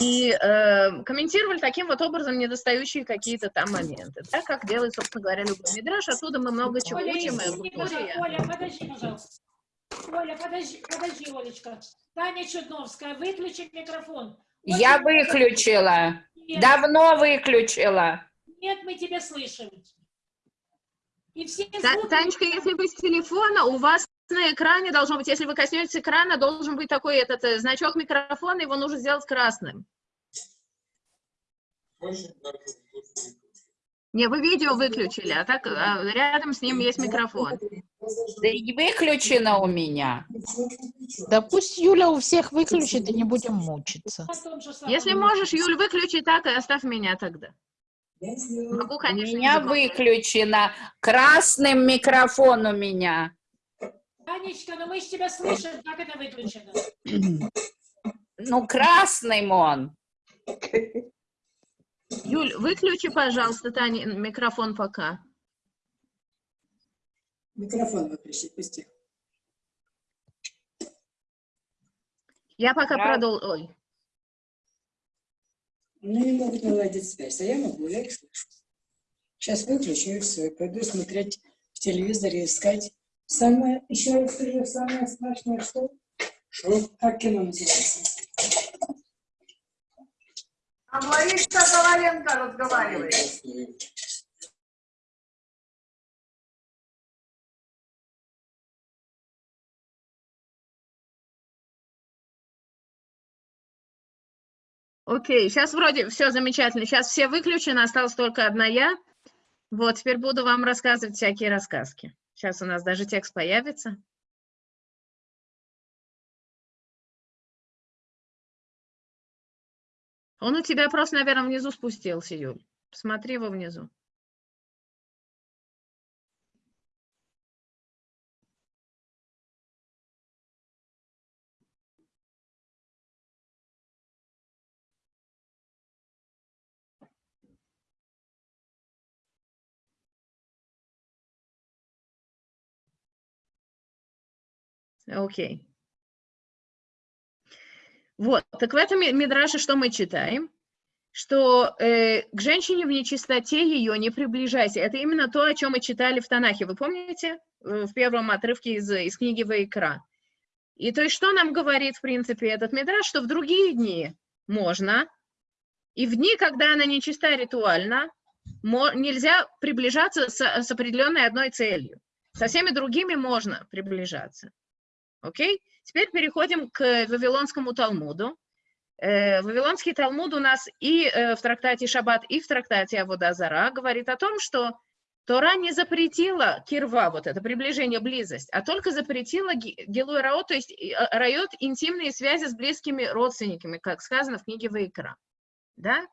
И э, комментировали таким вот образом недостающие какие-то там моменты. Так как делает, собственно говоря, любой Мидраш. Оттуда мы много чего Оля, учим. и о извини, культуре, и пожалуйста. о- Оля, подожди, пожалуйста. Оля, подожди, подожди, Олечка. Таня Чудновская, выключи микрофон. Я Очень- выключила. Нет, Давно выключила. Нет, мы тебя слышим. И все звуки- Танечка, если вы с телефона, у вас на экране должно быть, если вы коснетесь экрана, должен быть такой этот э, значок микрофона, его нужно сделать красным. Не, вы видео выключили, а так а, рядом с ним есть микрофон. Да и выключено у меня. Да пусть Юля у всех выключит, и не будем мучиться. Если можешь, Юль, выключи так и оставь меня тогда. Могу, У конечно, меня языком. выключено. Красным микрофон у меня. Танечка, ну мы же тебя слышим, как это выключено? Ну, красным он. Юль, выключи, пожалуйста, Таня, микрофон пока. Микрофон выключи, пусти. Я пока Браво. продолжу. Ой. Они не могут наладить связь, а я могу, я их слышу. Сейчас выключу и все, и пойду смотреть в телевизоре, искать. Самое, еще раз скажу, самое страшное, что? Что? Как кино называется? А Лариса Коваленко разговаривает. Окей, сейчас вроде все замечательно. Сейчас все выключены, осталась только одна я. Вот, теперь буду вам рассказывать всякие рассказки. Сейчас у нас даже текст появится. Он у тебя просто, наверное, внизу спустился, Юль. Посмотри его внизу. Окей. Вот, так в этом ми- мидраше что мы читаем? Что э, к женщине в нечистоте ее не приближайся. Это именно то, о чем мы читали в Танахе. Вы помните? Э, В первом отрывке из, из книги Ваикра. И то есть что нам говорит, в принципе, этот мидраш? Что в другие дни можно, и в дни, когда она нечиста ритуально, нельзя приближаться с, с определенной одной целью. Со всеми другими можно приближаться. Окей? Теперь переходим к Вавилонскому Талмуду. Э, Вавилонский Талмуд у нас и э, в трактате Шаббат, и в трактате Аводазара говорит о том, что Тора не запретила кирва, вот это приближение, близость, а только запретила гилуй раот, то есть э, райот интимные связи с близкими родственниками, как сказано в книге Ваикра. Да?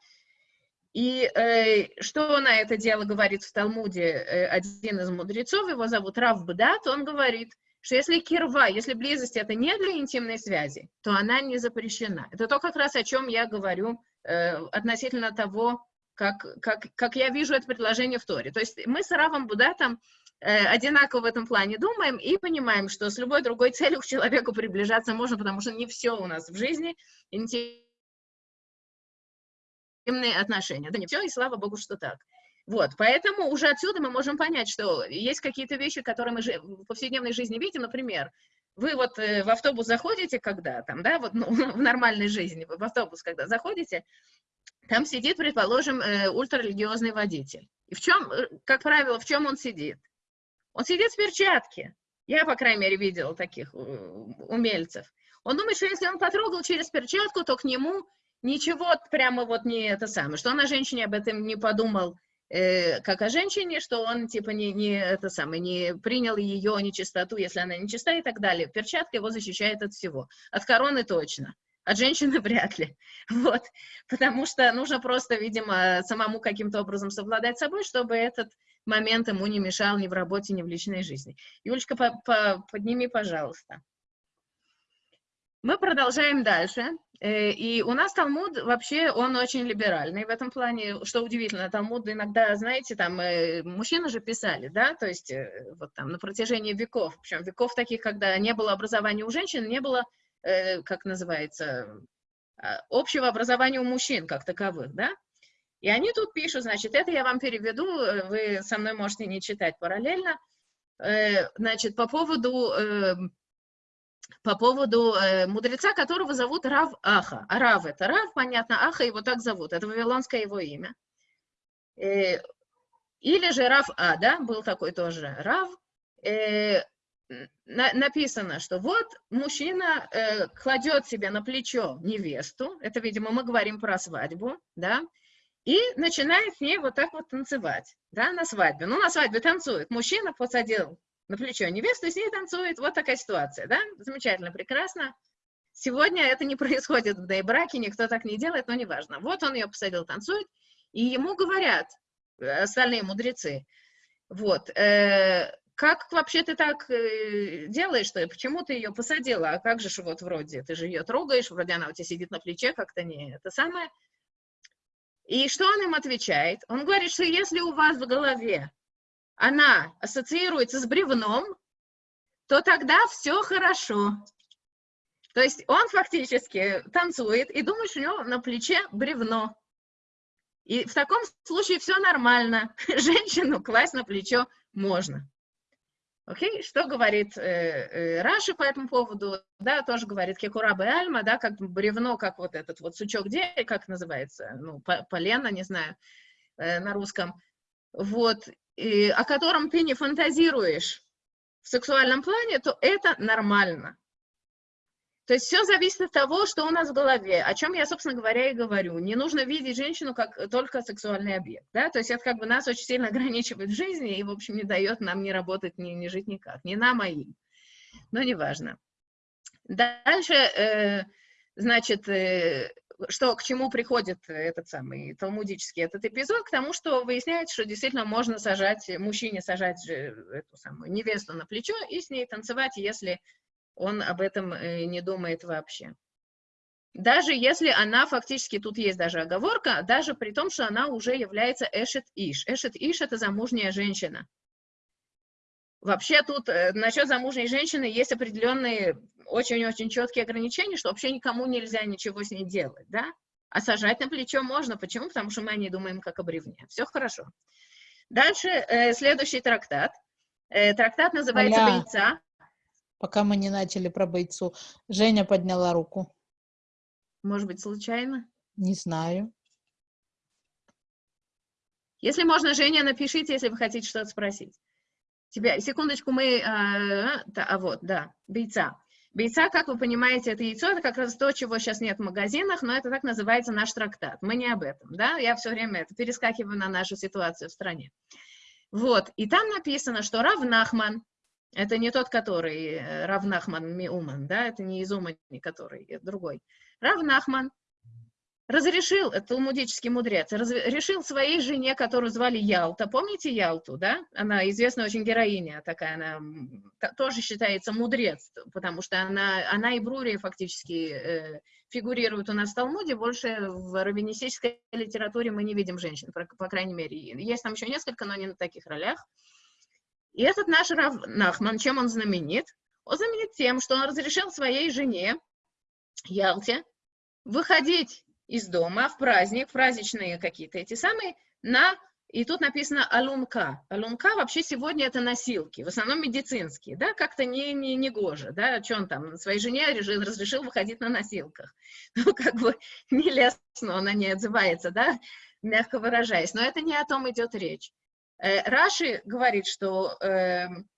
И э, что на это дело говорит в Талмуде э, один из мудрецов, его зовут Рав Бдат, он говорит, что если кирва, если близость это не для интимной связи, то она не запрещена. Это то как раз о чем я говорю э, относительно того, как, как, как я вижу это предложение в Торе. То есть мы с Равом Будатом э, одинаково в этом плане думаем и понимаем, что с любой другой целью к человеку приближаться можно, потому что не все у нас в жизни интимные отношения. Да не все, и слава Богу, что так. Вот, поэтому уже отсюда мы можем понять, что есть какие-то вещи, которые мы в повседневной жизни видим, например, вы вот э, в автобус заходите, когда там, да, вот ну, в нормальной жизни, в автобус, когда заходите, там сидит, предположим, э, ультрарелигиозный водитель. И в чем, э, как правило, в чем он сидит? Он сидит в перчатке. Я, по крайней мере, видела таких э, умельцев. Он думает, что если он потрогал через перчатку, то к нему ничего прямо вот не это самое, что он о женщине об этом не подумал, э, как о женщине, что он типа не, не это самое, не принял ее нечистоту, если она нечиста и так далее. Перчатка его защищает от всего. От короны точно. От женщины вряд ли. Вот. Потому что нужно просто, видимо, самому каким-то образом совладать собой, чтобы этот момент ему не мешал ни в работе, ни в личной жизни. Юлечка, по по подними, пожалуйста. Мы продолжаем дальше. Э, И у нас Талмуд вообще, он очень либеральный в этом плане, что удивительно, Талмуд иногда, знаете, там э, мужчины же писали, да, то есть э, вот там на протяжении веков, причем веков таких, когда не было образования у женщин, не было, как называется, а, общего образования у мужчин как таковых, да, и они тут пишут, значит, это я вам переведу, вы со мной можете не читать параллельно, значит, по поводу по поводу э, мудреца, которого зовут Рав Аха. Рав это Рав, понятно, Аха его так зовут, это вавилонское его имя. Э, или же Рав Ада, был такой тоже Рав. Э, на- написано, что вот мужчина э, кладет себе на плечо невесту, это, видимо, мы говорим про свадьбу, да, и начинает с ней вот так вот танцевать, да, на свадьбе. Ну, на свадьбе танцует. Мужчина посадил на плечо невесту, и с ней танцует. Вот такая ситуация, да? Замечательно, прекрасно. Сегодня это не происходит в браке, никто так не делает, но неважно. Вот он ее посадил, танцует, и ему говорят э, остальные мудрецы, вот, э, как вообще ты так э, делаешь-то, почему ты ее посадила, а как же вот вроде, ты же ее трогаешь, вроде она у тебя сидит на плече, как-то не это самое. И что он им отвечает? Он говорит, что если у вас в голове она ассоциируется с бревном, то тогда все хорошо. То есть он фактически танцует и думает, что у него на плече бревно. И в таком случае все нормально. Женщину класть на плечо можно. Окей, что говорит э, э, Раши по этому поводу? Да, тоже говорит Кекураба и Альма, да, как бревно, как вот этот вот сучок дерева, как называется, ну, по- полено, не знаю, э, на русском, вот, и о котором ты не фантазируешь в сексуальном плане, то это нормально. То есть все зависит от того, что у нас в голове, о чем я, собственно говоря, и говорю. Не нужно видеть женщину как только сексуальный объект, да, то есть это как бы нас очень сильно ограничивает в жизни и, в общем, не дает нам не работать, не, не жить никак, не нам, а. Но неважно. Дальше, э, значит, э, что, к чему приходит этот самый талмудический этот эпизод? К тому, что выясняется, что действительно можно сажать, мужчине сажать же эту самую невесту на плечо и с ней танцевать, если он об этом э, не думает вообще. Даже если она фактически, тут есть даже оговорка, даже при том, что она уже является эшет иш. Эшет иш – это замужняя женщина. Вообще тут э, насчет замужней женщины есть определенные очень-очень четкие ограничения, что вообще никому нельзя ничего с ней делать, да? А сажать на плечо можно. Почему? Потому что мы о ней думаем как о бревне. Все хорошо. Дальше э, следующий трактат. Э, трактат называется Аля. «Бойца». Пока мы не начали про бойцу. Женя подняла руку. Может быть, случайно? Не знаю. Если можно, Женя, напишите, если вы хотите что-то спросить. Тебя, секундочку, мы... Да, а вот, да, бейца. Бейца, как вы понимаете, это яйцо, это как раз то, чего сейчас нет в магазинах, но это так называется наш трактат. Мы не об этом, да? Я все время это перескакиваю на нашу ситуацию в стране. Вот, и там написано, что Рав Нахман, это не тот, который э, Рав Нахман Миуман, да, это не из который, это другой. Рав Нахман разрешил, это талмудический мудрец, разрешил своей жене, которую звали Ялта, помните Ялту, да? Она известная очень героиня такая, она тоже считается мудрец, потому что она, она и Брури фактически э, фигурируют у нас в Талмуде, больше в раввинистической литературе мы не видим женщин, по, по крайней мере. Есть там еще несколько, но не на таких ролях. И этот наш Рав Нахман, чем он знаменит? Он знаменит тем, что он разрешил своей жене, Ялте, выходить из дома в праздник, праздничные какие-то эти самые, на, и тут написано алунка. Алунка вообще сегодня это носилки, в основном медицинские, да, как-то не, не, не гоже, да, что он там своей жене решил, разрешил выходить на носилках. Ну, как бы нелестно она не отзывается, да, мягко выражаясь, но это не о том идет речь. Э, Раши говорит, что, эм,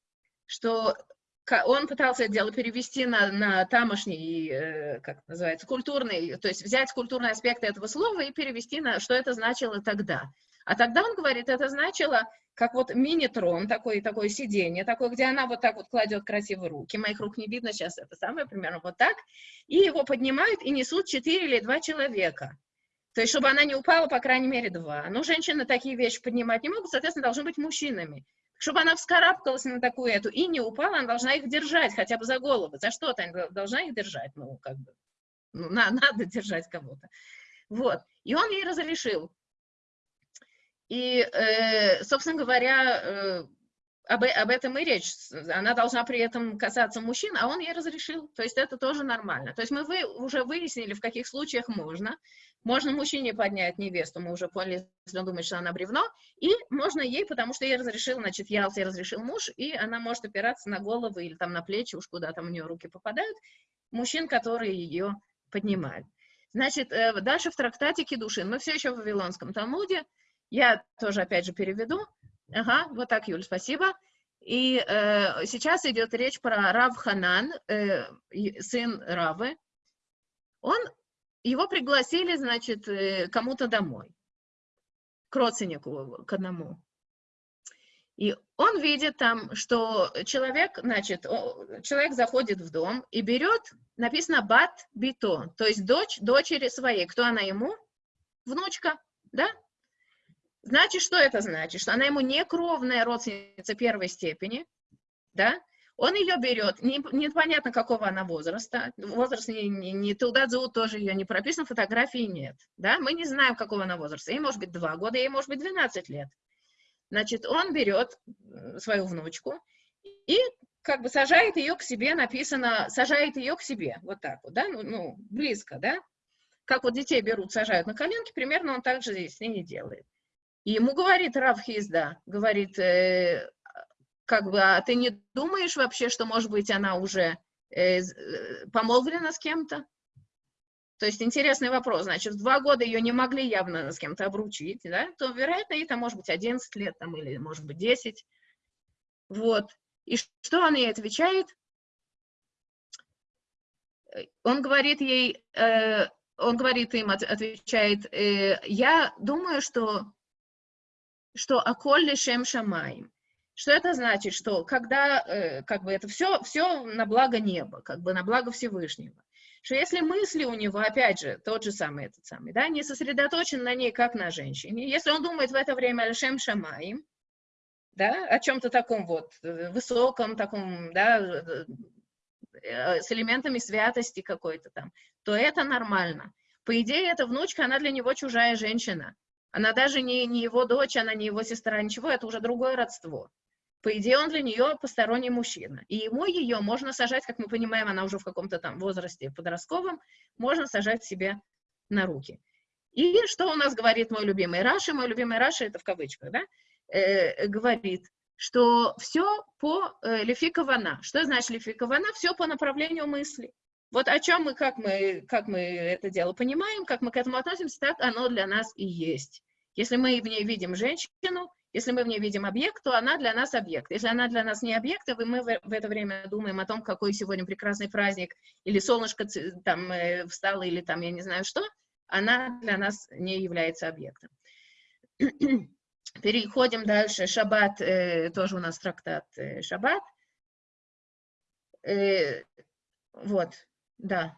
что он пытался это дело перевести на, на тамошний, э, как называется, культурный, то есть взять культурные аспекты этого слова и перевести на, что это значило тогда. А тогда он говорит, это значило, как вот мини-трон, такое, такое сиденье, такое, где она вот так вот кладет красиво руки, моих рук не видно сейчас, это самое, примерно вот так, и его поднимают и несут четыре или два человека. То есть, чтобы она не упала, по крайней мере, два. Но женщины такие вещи поднимать не могут, соответственно, должны быть мужчинами. Чтобы она вскарабкалась на такую эту и не упала, она должна их держать хотя бы за голову. За что-то она должна их держать, ну, как бы, ну, на- надо держать кого-то. Вот. И он ей разрешил. И, э, собственно говоря, э, об, об этом и речь. Она должна при этом касаться мужчин, а он ей разрешил. То есть это тоже нормально. То есть мы вы, уже выяснили, в каких случаях можно. Можно мужчине поднять невесту, мы уже поняли, если он думает, что она бревно, и можно ей, потому что ей разрешил, значит, Ялте разрешил муж, и она может опираться на голову или там на плечи, уж куда там у нее руки попадают, мужчин, которые ее поднимают. Значит, э, дальше в трактате Кедушин, мы все еще в Вавилонском Талмуде, я тоже опять же переведу. Ага, вот так, Юль, спасибо. И э, сейчас идет речь про Рав Ханан, э, сын Равы. Он, его пригласили, значит, э, кому-то домой, к родственнику, к одному. И он видит там, что человек, значит, человек заходит в дом и берет, написано бат бито, то есть дочь дочери своей. Кто она ему? Внучка, да? Значит, что это значит? Что она ему не кровная родственница первой степени, да? Он ее берет, не- непонятно какого она возраста, возраст не, не, не туда тоже ее не прописан, фотографии нет, да? Мы не знаем, какого она возраста. Ей может быть 2 года, ей может быть 12 лет. Значит, он берет м, свою внучку и как бы сажает ее к себе, написано, сажает ее к себе, вот так вот, да, ну, ну, близко, да, как вот детей берут, сажают на коленки, примерно он так же здесь с ней делает. И ему говорит Рав Хизда, говорит, э, как бы, а ты не думаешь вообще, что, может быть, она уже э, э, помолвлена с кем-то? То есть интересный вопрос. Значит, в два года ее не могли явно с кем-то обручить, да? То, вероятно, ей там может быть 11 лет там, или, может быть, 10. Вот. И что он ей отвечает? Он говорит ей, э, он говорит им, от- отвечает, э, я думаю, что, что аколли шем шамаем. Что это значит? Что когда, э, как бы это все, все на благо неба, как бы на благо Всевышнего. Что если мысли у него, опять же, тот же самый, этот самый, да, не сосредоточен на ней, как на женщине, если он думает в это время о шем шамаем, да, о чем-то таком вот э, высоком, таком, да, э, с элементами святости какой-то там, то это нормально. По идее, эта внучка, она для него чужая женщина. Она даже не, не его дочь, она не его сестра, ничего, это уже другое родство. По идее, он для нее посторонний мужчина. И ему ее можно сажать, как мы понимаем, она уже в каком-то там возрасте подростковом, можно сажать себе на руки. И что у нас говорит мой любимый Раши? Мой любимый Раши, это в кавычках, да? Э, говорит, что все по э, лефикавана. Что значит лефикавана? Все по направлению мысли. Вот о чем мы, как мы, как мы это дело понимаем, как мы к этому относимся, так оно для нас и есть. Если мы в ней видим женщину, если мы в ней видим объект, то она для нас объект. Если она для нас не объект, и мы в это время думаем о том, какой сегодня прекрасный праздник, или солнышко там э, встало, или там я не знаю что, она для нас не является объектом. Переходим дальше. Шаббат, э, тоже у нас трактат э, Шаббат. Э, вот, да.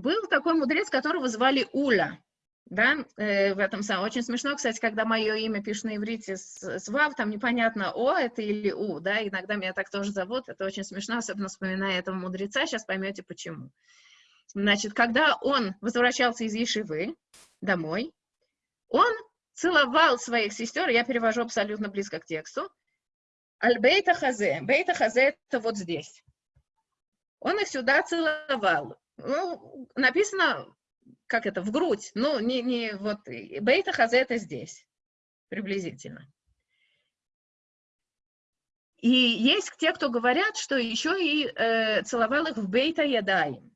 Был такой мудрец, которого звали Уля. Да, э, в этом самом. Очень смешно, кстати, когда мое имя пишут на иврите с, с вав, там непонятно, о это или у, да, иногда меня так тоже зовут, это очень смешно, особенно вспоминая этого мудреца, сейчас поймете почему. Значит, когда он возвращался из Ешивы домой, он целовал своих сестер, я перевожу абсолютно близко к тексту, Аль-Бейта Хазе. Бейта Хазе это вот здесь. Он их сюда целовал. Ну, написано, как это, в грудь. Ну, не, не вот, Бейта Хазе это здесь, приблизительно. И есть те, кто говорят, что еще и э, целовал их в Бейта Ядаем.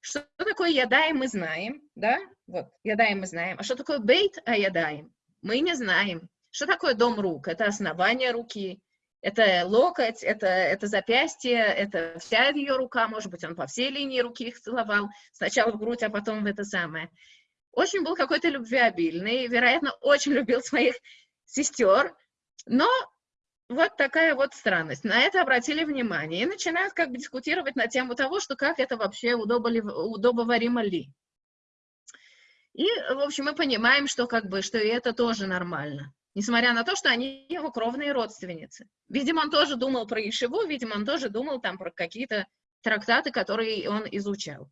Что такое Ядаем, мы знаем, да? Вот, Ядаем мы знаем. А что такое Бейт Аядаем? Мы не знаем. Что такое дом рук? Это основание руки, это локоть, это, это запястье, это вся ее рука, может быть, он по всей линии руки их целовал, сначала в грудь, а потом в это самое. Очень был какой-то любвеобильный, вероятно, очень любил своих сестер, но вот такая вот странность. На это обратили внимание и начинают как бы дискутировать на тему того, что как это вообще удобоваримо ли. И, в общем, мы понимаем, что как бы, что и это тоже нормально. Несмотря на то, что они его кровные родственницы. Видимо, он тоже думал про Ишиву, видимо, он тоже думал там про какие-то трактаты, которые он изучал.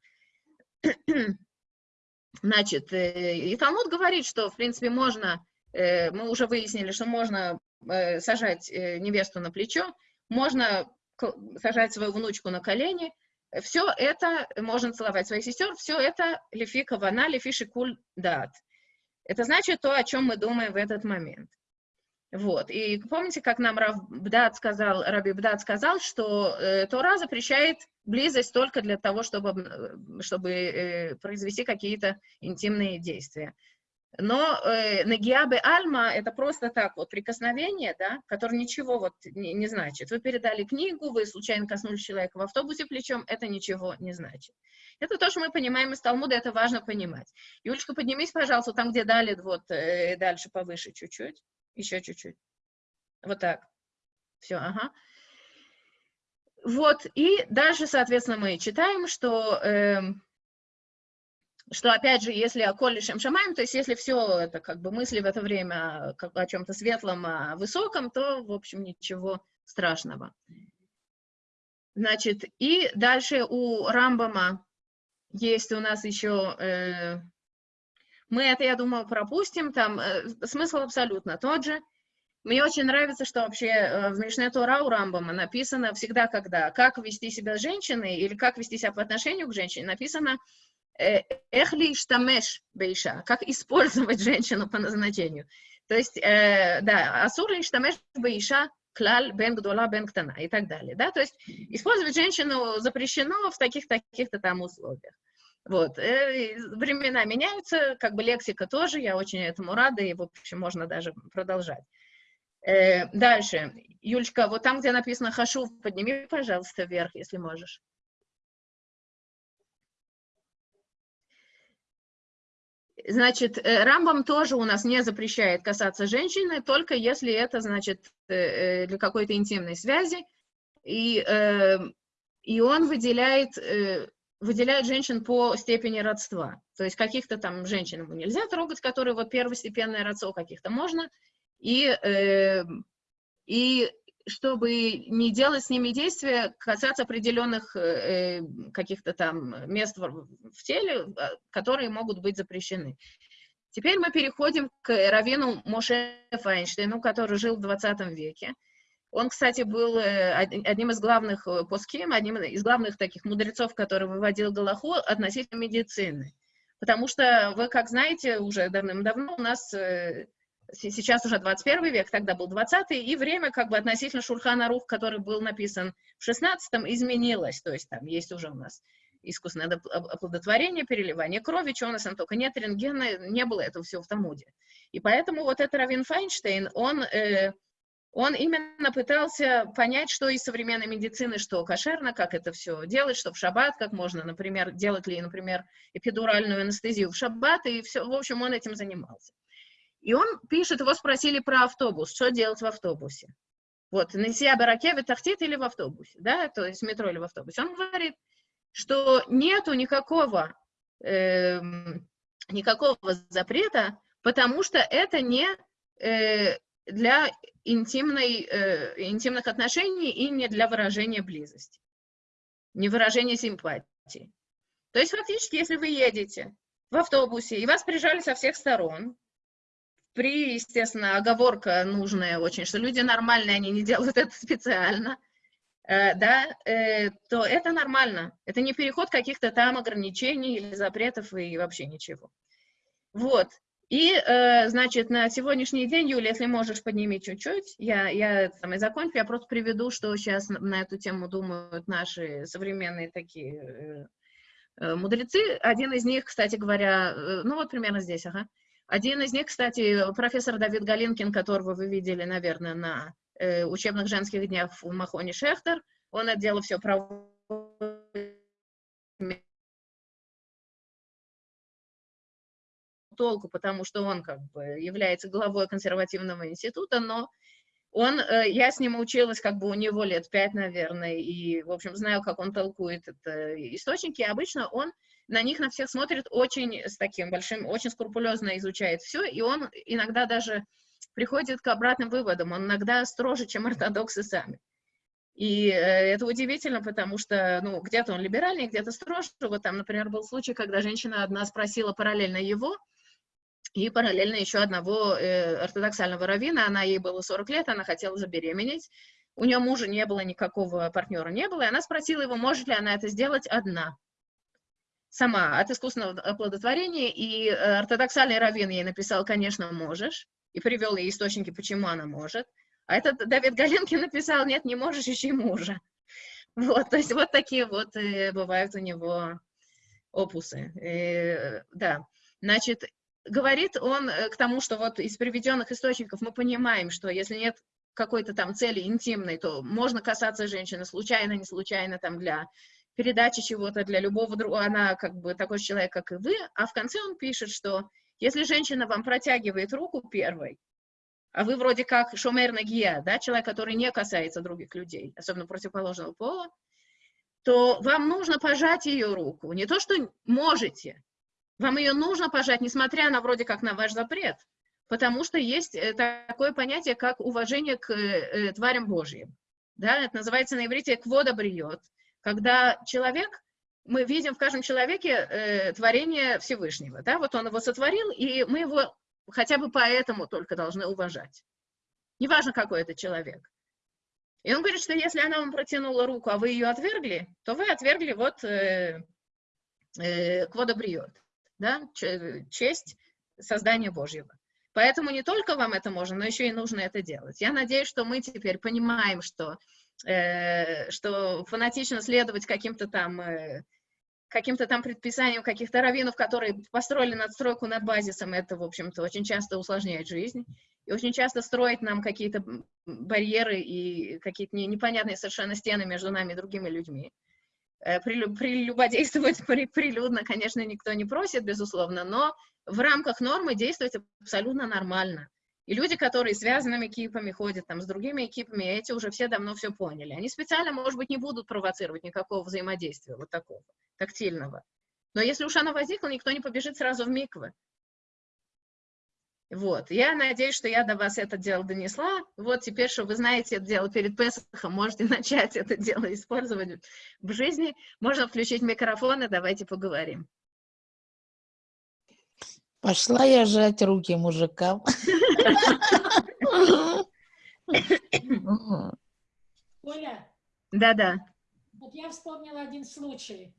Значит, э, и Талмуд говорит, что, в принципе, можно, э, мы уже выяснили, что можно э, сажать невесту на плечо, можно сажать свою внучку на колени, все это, можно целовать своих сестер, все это лифи кавана, лифи шикуль дат. Это значит то, о чем мы думаем в этот момент. Вот. И помните, как нам Рав Бдат сказал, Раби Бдат сказал, что э, Тора запрещает близость только для того, чтобы, об- чтобы э, произвести какие-то интимные действия. Но э, нагиабе альма это просто так вот прикосновение, да, которое ничего вот не, не значит. Вы передали книгу, вы случайно коснулись человека в автобусе плечом, это ничего не значит. Это то, что мы понимаем из Талмуда, это важно понимать. Юлечка, поднимись, пожалуйста, там, где дали, вот э, дальше повыше чуть-чуть, еще чуть-чуть. Вот так. Все, ага. Вот, и дальше, соответственно, мы читаем, что, эм, что опять же, если о коле шем шамаем, то есть если все это как бы мысли в это время как бы о чем-то светлом, о высоком, то, в общем, ничего страшного. Значит, и дальше у Рамбама есть у нас еще э, Мы это, я думаю, пропустим, там э, смысл абсолютно тот же. Мне очень нравится, что вообще э, в Мишне Тора у Рамбама написано всегда, когда, как вести себя с женщиной или как вести себя по отношению к женщине, написано э, эхли штамеш бейша, как использовать женщину по назначению. То есть, э, да, асур штамеш бейша клаль бен гдола бен ктана и так далее, да, то есть использовать женщину запрещено в таких-то таких-то там условиях. Вот, э, времена меняются, как бы лексика тоже, я очень этому рада, и, в общем, можно даже продолжать. Э, дальше, Юлечка, вот там, где написано «хашу», подними, пожалуйста, вверх, если можешь. Значит, э, Рамбам тоже у нас не запрещает касаться женщины, только если это, значит, для какой-то интимной связи. И, и он выделяет, выделяет женщин по степени родства. То есть каких-то там женщин ему нельзя трогать, которые вот первостепенное родство, каких-то можно. И, и чтобы не делать с ними действия, касаться определенных э, каких-то там мест в, в теле, которые могут быть запрещены. Теперь мы переходим к Равину Моше Файнштейну, который жил в 20 веке. Он, кстати, был одним из главных поским, одним из главных таких мудрецов, который выводил Галаху относительно медицины. Потому что вы, как знаете, уже давным-давно у нас сейчас уже 21 век, тогда был 20 и время как бы относительно Шурхана Рух, который был написан в 16-м, изменилось, то есть там есть уже у нас искусственное оплодотворение, переливание крови, чего у нас там только нет, рентгена, не было этого всего в Талмуде. И поэтому вот этот Равин Файнштейн, он, э, он именно пытался понять, что из современной медицины, что кошерно, как это все делать, что в шаббат, как можно, например, делать ли, например, эпидуральную анестезию в шаббат, и все, в общем, он этим занимался. И он пишет, его спросили про автобус, что делать в автобусе. Вот, на баракеве тахтит или в автобусе, да, то есть метро или в автобусе. Он говорит, что нету никакого, э, никакого запрета, потому что это не э, для интимной, э, интимных отношений и не для выражения близости, не выражения симпатии. То есть фактически, если вы едете в автобусе и вас прижали со всех сторон, при, естественно, оговорка нужная очень, что люди нормальные, они не делают это специально, э, да, э, то это нормально. Это не переход каких-то там ограничений или запретов и вообще ничего. Вот. И, э, значит, на сегодняшний день, Юля, если можешь, подними чуть-чуть. Я, я там и закончу. Я просто приведу, что сейчас на эту тему думают наши современные такие мудрецы. Один из них, кстати говоря, ну вот примерно здесь, ага. Один из них, кстати, профессор Давид Галинкин, которого вы видели, наверное, на э, учебных женских днях в Махоне Шехтер, он это дело все проводит толку, потому что он как бы является главой консервативного института, но он, э, я с ним училась как бы у него лет пять, наверное, и, в общем, знаю, как он толкует это источники. Обычно он на них на всех смотрит очень с таким большим, очень скрупулезно изучает все, и он иногда даже приходит к обратным выводам, он иногда строже, чем ортодоксы сами. И э, это удивительно, потому что, ну, где-то он либеральный, где-то строже. Вот там, например, был случай, когда женщина одна спросила параллельно его, и параллельно еще одного э, ортодоксального равина, она ей было 40 лет, она хотела забеременеть, у нее мужа не было, никакого партнера не было, и она спросила его, может ли она это сделать одна сама от искусственного оплодотворения, и э, ортодоксальный раввин ей написал, конечно, можешь, и привел ей источники, почему она может. А этот Давид Галенкин написал, нет, не можешь, ищи мужа. Вот, то есть вот такие вот э, бывают у него опусы. Э, да, значит, говорит он э, к тому, что вот из приведенных источников мы понимаем, что если нет какой-то там цели интимной, то можно касаться женщины случайно, не случайно, там для передачи чего-то для любого другого, она как бы такой же человек, как и вы, а в конце он пишет, что если женщина вам протягивает руку первой, а вы вроде как шумер нагия, да, человек, который не касается других людей, особенно противоположного пола, то вам нужно пожать ее руку. Не то, что можете, вам ее нужно пожать, несмотря на вроде как на ваш запрет, потому что есть э, такое понятие, как уважение к э, тварям Божьим. Да, это называется на иврите «квода бриет», когда человек мы видим в каждом человеке э, творение Всевышнего, да, вот он его сотворил, и мы его хотя бы поэтому только должны уважать. Неважно, какой это человек. И он говорит, что если она вам протянула руку, а вы ее отвергли, то вы отвергли вот э, э, кводобриот, да, честь создания Божьего. Поэтому не только вам это можно, но еще и нужно это делать. Я надеюсь, что мы теперь понимаем, что, э, что фанатично следовать каким-то там э, каким-то там предписаниям каких-то раввинов, которые построили надстройку над базисом, это, в общем-то, очень часто усложняет жизнь. И очень часто строит нам какие-то барьеры и какие-то не- непонятные совершенно стены между нами и другими людьми. Э, прелю- Прелюбодействовать при- прилюдно, конечно, никто не просит, безусловно, но в рамках нормы действовать абсолютно нормально. И люди, которые связанными экипами ходят там с другими экипами, эти уже все давно все поняли. Они специально, может быть, не будут провоцировать никакого взаимодействия вот такого, тактильного. Но если уж оно возникло, никто не побежит сразу в миквы. Вот, я надеюсь, что я до вас это дело донесла. Вот теперь, что вы знаете это дело перед Песохом, можете начать это дело использовать в жизни. Можно включить микрофон и давайте поговорим. Пошла я жать руки мужикам. Оля, Да-да. вот я вспомнила один случай.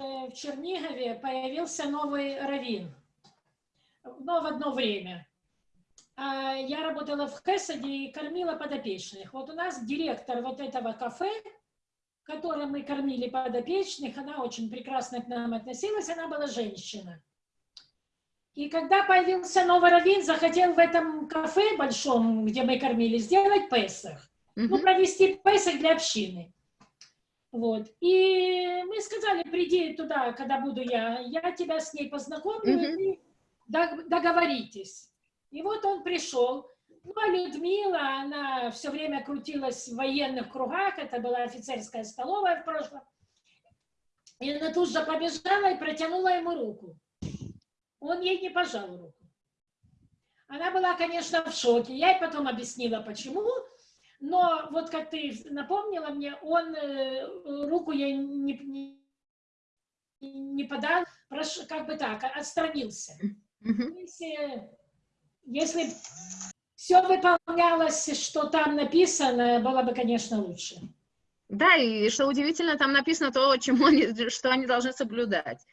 Э, В Чернигове появился новый раввин. Но в одно время. А Я работала в Хесаде и кормила подопечных. Вот у нас директор вот этого кафе, в котором мы кормили подопечных, она очень прекрасно к нам относилась, она была женщина. И когда появился новый раввин, захотел в этом кафе большом, где мы кормили, сделать Песах. Ну, провести Песах для общины. Вот. И мы сказали, приди туда, когда буду я, я тебя с ней познакомлю, вы дог- договоритесь. И вот он пришел. Ну, а Людмила, она все время крутилась в военных кругах, это была офицерская столовая в прошлом. И она тут же побежала и протянула ему руку. Он ей не пожал руку. Она была, конечно, в шоке. Я ей потом объяснила, почему. Но вот как ты напомнила мне, он э, руку ей не, не, не подал, как бы так, отстранился. Если, если все выполнялось, что там написано, было бы, конечно, лучше. Да, и что удивительно, там написано то, чему они, что они должны соблюдать.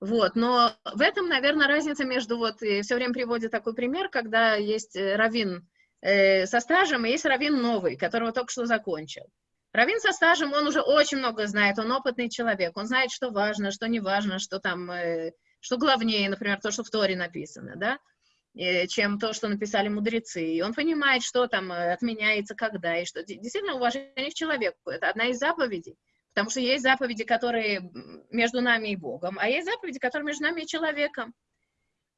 Вот, но в этом, наверное, разница между, вот, все время приводит такой пример, когда есть э, раввин э, со стажем, и есть раввин новый, которого только что закончил. Раввин со стажем, он уже очень много знает, он опытный человек, он знает, что важно, что не важно, что там, э, что главнее, например, то, что в Торе написано, да, э, чем то, что написали мудрецы. И он понимает, что там э, отменяется, когда, и что де- действительно уважение к человеку. Это одна из заповедей. Потому что есть заповеди, которые между нами и Богом, а есть заповеди, которые между нами и человеком.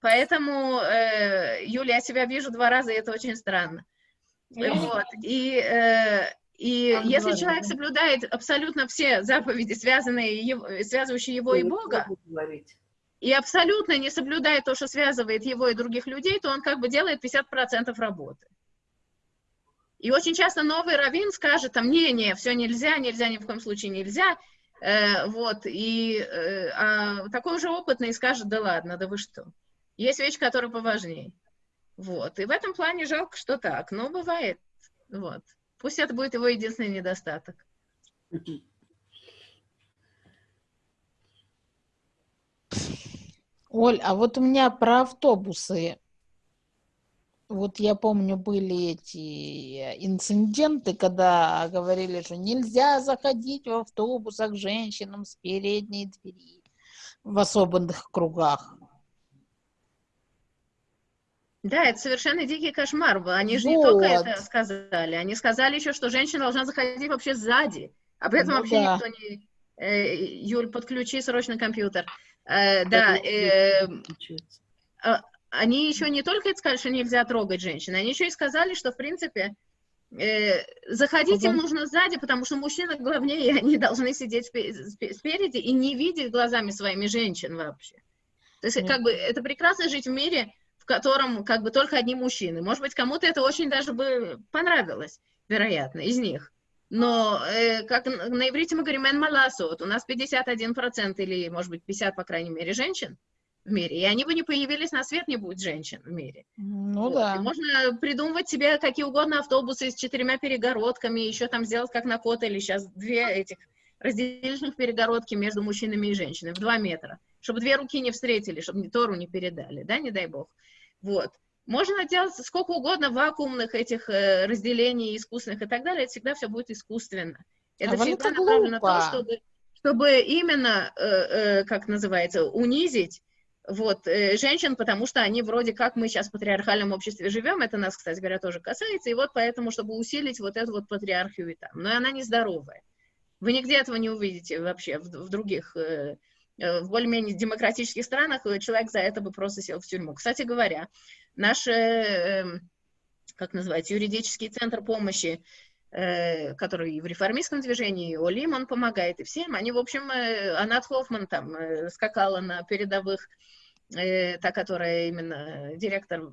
Поэтому, э, Юля, я себя вижу два раза, и это очень странно. Вот. И, э, и Там если два человек соблюдает абсолютно все заповеди, связанные, его- связывающие его и Бога, и абсолютно не соблюдает то, что связывает его и других людей, то он как бы делает 50% работы. И очень часто новый раввин скажет, там, не-не, все нельзя, нельзя, ни в коем случае нельзя, Э, вот, и э, а такой уже опытный скажет, да ладно, да вы что. Есть вещи, которые поважнее. Вот, и в этом плане жалко, что так, но бывает, вот. Пусть это будет его единственный недостаток. Оль, а вот у меня про автобусы. Вот я помню, были эти инциденты, когда говорили, что нельзя заходить в автобусах женщинам с передней двери в особенных кругах. Да, это совершенно дикий кошмар. Они же не только Вот. это сказали, они сказали еще, что женщина должна заходить вообще сзади. Об этом Ну вообще да. никто не... Э, Юль, подключи срочно компьютер. Э, да, э, а, они еще не только это сказали, что нельзя трогать женщин, они еще и сказали, что, в принципе, э, заходить им нужно сзади, потому что мужчины главнее, и они должны сидеть спе- спе- спереди и не видеть глазами своими женщин вообще. То есть, как бы, это прекрасно жить в мире, в котором, как бы, только одни мужчины. Может быть, кому-то это очень даже бы понравилось, вероятно, из них. Но, э, как на иврите мы говорим «эн маласот», у нас 51% или, может быть, 50, по крайней мере, женщин в мире, и они бы не появились на свет, не будет женщин в мире. Ну Вот. И да. Можно придумывать себе какие угодно автобусы с четырьмя перегородками, еще там сделать как на Котеле, сейчас две этих разделительных перегородки между мужчинами и женщинами в два метра, чтобы две руки не встретили, чтобы Тору не передали, да, не дай бог. Вот. Можно делать сколько угодно вакуумных этих э, разделений искусственных и так далее, это всегда все будет искусственно. Это А всегда направлено на то, глупо. чтобы, чтобы именно, э, э, как называется, унизить вот, э, женщин, потому что они вроде как мы сейчас в патриархальном обществе живем, это нас, кстати говоря, тоже касается, и вот поэтому, чтобы усилить вот эту вот патриархию и там. Но она нездоровая. Вы нигде этого не увидите вообще в, в других, э, э, в более-менее демократических странах человек за это бы просто сел в тюрьму. Кстати говоря, наш, э, э, как называется, юридический центр помощи, э, который и в реформистском движении, и Олим он помогает, и всем, они, в общем, э, Анат Хоффман там скакала на передовых та, которая именно директор,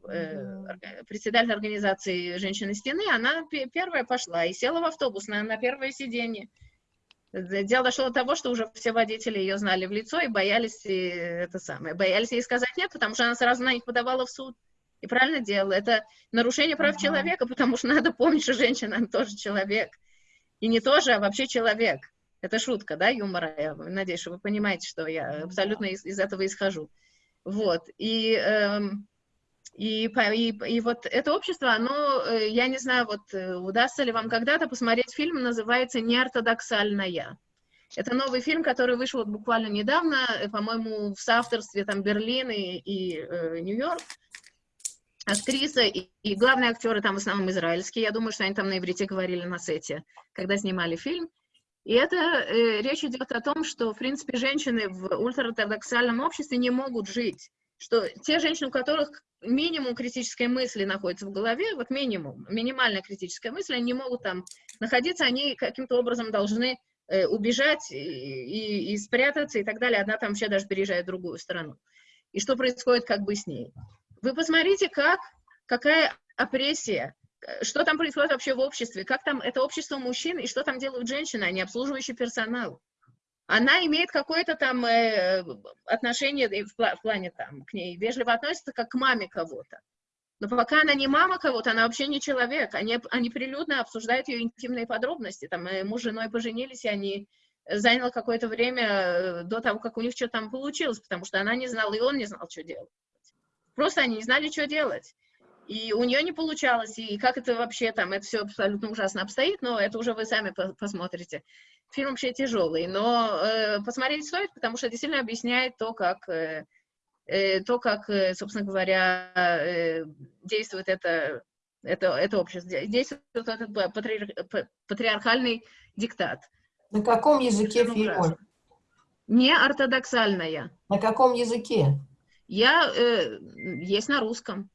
председатель организации «Женщины стены», она пе- первая пошла и села в автобус на, на первое сиденье. Дело дошло до того, что уже все водители ее знали в лицо и боялись э, это самое, боялись ей сказать нет, потому что она сразу на них подавала в суд. И правильно делала. Это нарушение прав Ага. человека, потому что надо помнить, что женщина она тоже человек. И не тоже, а вообще человек. Это шутка, да, юмора. Я надеюсь, что вы понимаете, что я абсолютно из, из этого исхожу. Вот. И, эм, и, и, и вот это общество, оно, э, я не знаю, вот э, удастся ли вам когда-то посмотреть фильм, называется «Неортодоксальная». Это новый фильм, который вышел вот буквально недавно, э, по-моему, в соавторстве там Берлин и, и, э, Нью-Йорк. Актриса и, и главные актеры там в основном израильские. Я думаю, что они там на иврите говорили на сете, когда снимали фильм. И это э, речь идет о том, что, в принципе, женщины в ультраортодоксальном обществе не могут жить. Что те женщины, у которых минимум критической мысли находится в голове, вот минимум, минимальная критическая мысль, они не могут там находиться, они каким-то образом должны э, убежать и, и- и спрятаться и так далее. Одна там вообще даже переезжает в другую страну. И что происходит как бы с ней. Вы посмотрите, как, какая опрессия, э, что там происходит вообще в обществе, как там это общество мужчин и что там делают женщины, а не обслуживающий персонал. Она имеет какое-то там э, отношение и в, в плане там к ней, вежливо относится как к маме кого-то. Но пока она не мама кого-то, она вообще не человек. Они, они прилюдно обсуждают ее интимные подробности. Там э, муж с женой поженились, и они э, заняло какое-то время э, до того, как у них что-то там получилось, потому что она не знала, и он не знал, что делать. Просто они не знали, что делать. И у нее не получалось, и как это вообще там, это все абсолютно ужасно обстоит, но это уже вы сами по- посмотрите. Фильм вообще тяжелый, но э, посмотреть стоит, потому что действительно объясняет то, как, э, э, то, как э, собственно говоря, э, действует это, это, это общество, де- действует этот па- патриар- па- патриархальный диктат. На каком языке фильм? Не ортодоксальная. На каком языке? Я э, есть на русском.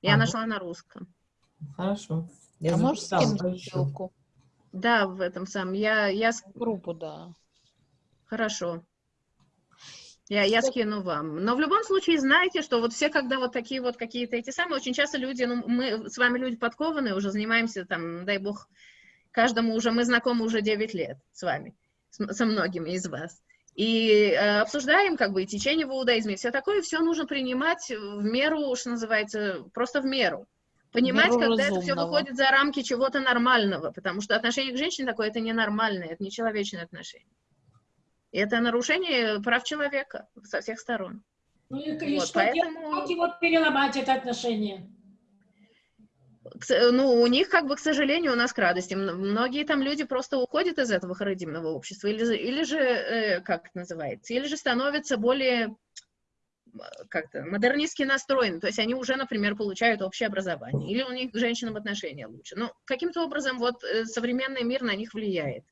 Я А, ну. нашла на русском. Хорошо. А можешь скинуть ссылку? Да, в этом самом. Я, я... Группу, да. Хорошо. Я, я скину вам. Но в любом случае знайте, что вот все, когда вот такие вот какие-то эти самые, очень часто люди, ну, мы с вами люди подкованные, уже занимаемся там, дай бог, каждому уже, мы знакомы уже 9 лет с вами, с- со многими из вас. И э, обсуждаем как бы и течение в иудаизме, и все такое, все нужно принимать в меру, что называется, просто в меру. Понимать, меру когда это все разумного. выходит за рамки чего-то нормального, потому что отношение к женщине такое, это ненормальное, это нечеловечное отношение. И это нарушение прав человека со всех сторон. Ну и, и Вот, что поэтому- делать? Как его переломать, это отношение? Ну, у них, как бы, к сожалению, у нас к радости. Многие там люди просто уходят из этого харидимного общества, или, или же, э, как это называется, или же становятся более как-то модернистски настроены, то есть они уже, например, получают общее образование, или у них к женщинам отношения лучше. Ну, каким-то образом вот э, современный мир на них влияет.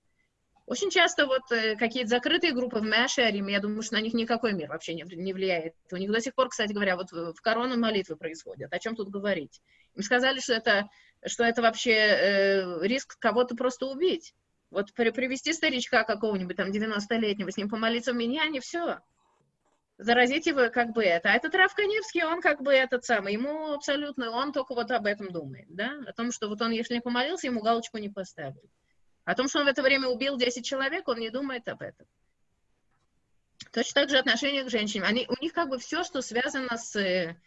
Очень часто вот э, какие-то закрытые группы в Мэшерим, я думаю, что на них никакой мир вообще не, не влияет. У них до сих пор, кстати говоря, вот в, в корону молитвы происходят. О чем тут говорить? Им сказали, что это, что это вообще э, риск кого-то просто убить. Вот при- привести старичка какого-нибудь там 90-летнего, с ним помолиться в миньяне, все. Заразить его как бы это. А этот Раф Каневский, он как бы этот самый, ему абсолютно, он только вот об этом думает, да, о том, что вот он, если не помолился, ему галочку не поставили. О том, что он в это время убил 10 человек, он не думает об этом. Точно так же отношение к женщинам. Они, у них как бы все, что связано с, э,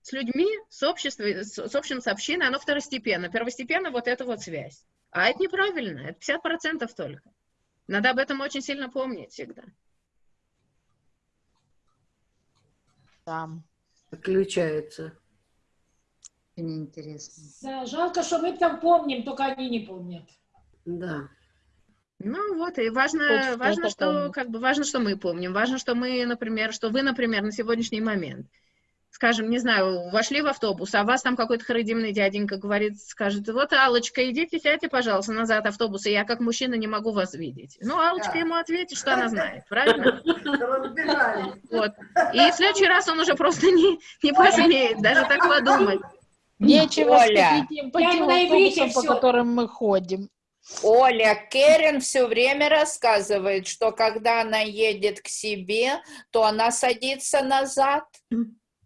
с людьми, с обществом, с, с общим с общиной, оно второстепенно. Первостепенно вот эта вот связь. А это неправильно, это 50% только. Надо об этом очень сильно помнить всегда. Да. Отключается. Интересно. Да, жалко, что мы там помним, только они не помнят. Да. Ну вот, и важно, Хочется важно, что, помнить. как бы, важно, что мы помним, важно, что мы, например, что вы, например, на сегодняшний момент, скажем, не знаю, вошли в автобус, а вас там какой-то харидимный дяденька говорит, скажет, вот, Аллочка, идите, сядьте, пожалуйста, назад автобуса, я как мужчина не могу вас видеть. Ну, Аллочка Да. ему ответит, что она знает, правильно? Вот. И в следующий раз он уже просто не, не посмеет даже так подумать. Нечего Оля. им по Я тем автобусам, по которым мы ходим. Оля, Керен все время рассказывает, что когда она едет к себе, то она садится назад.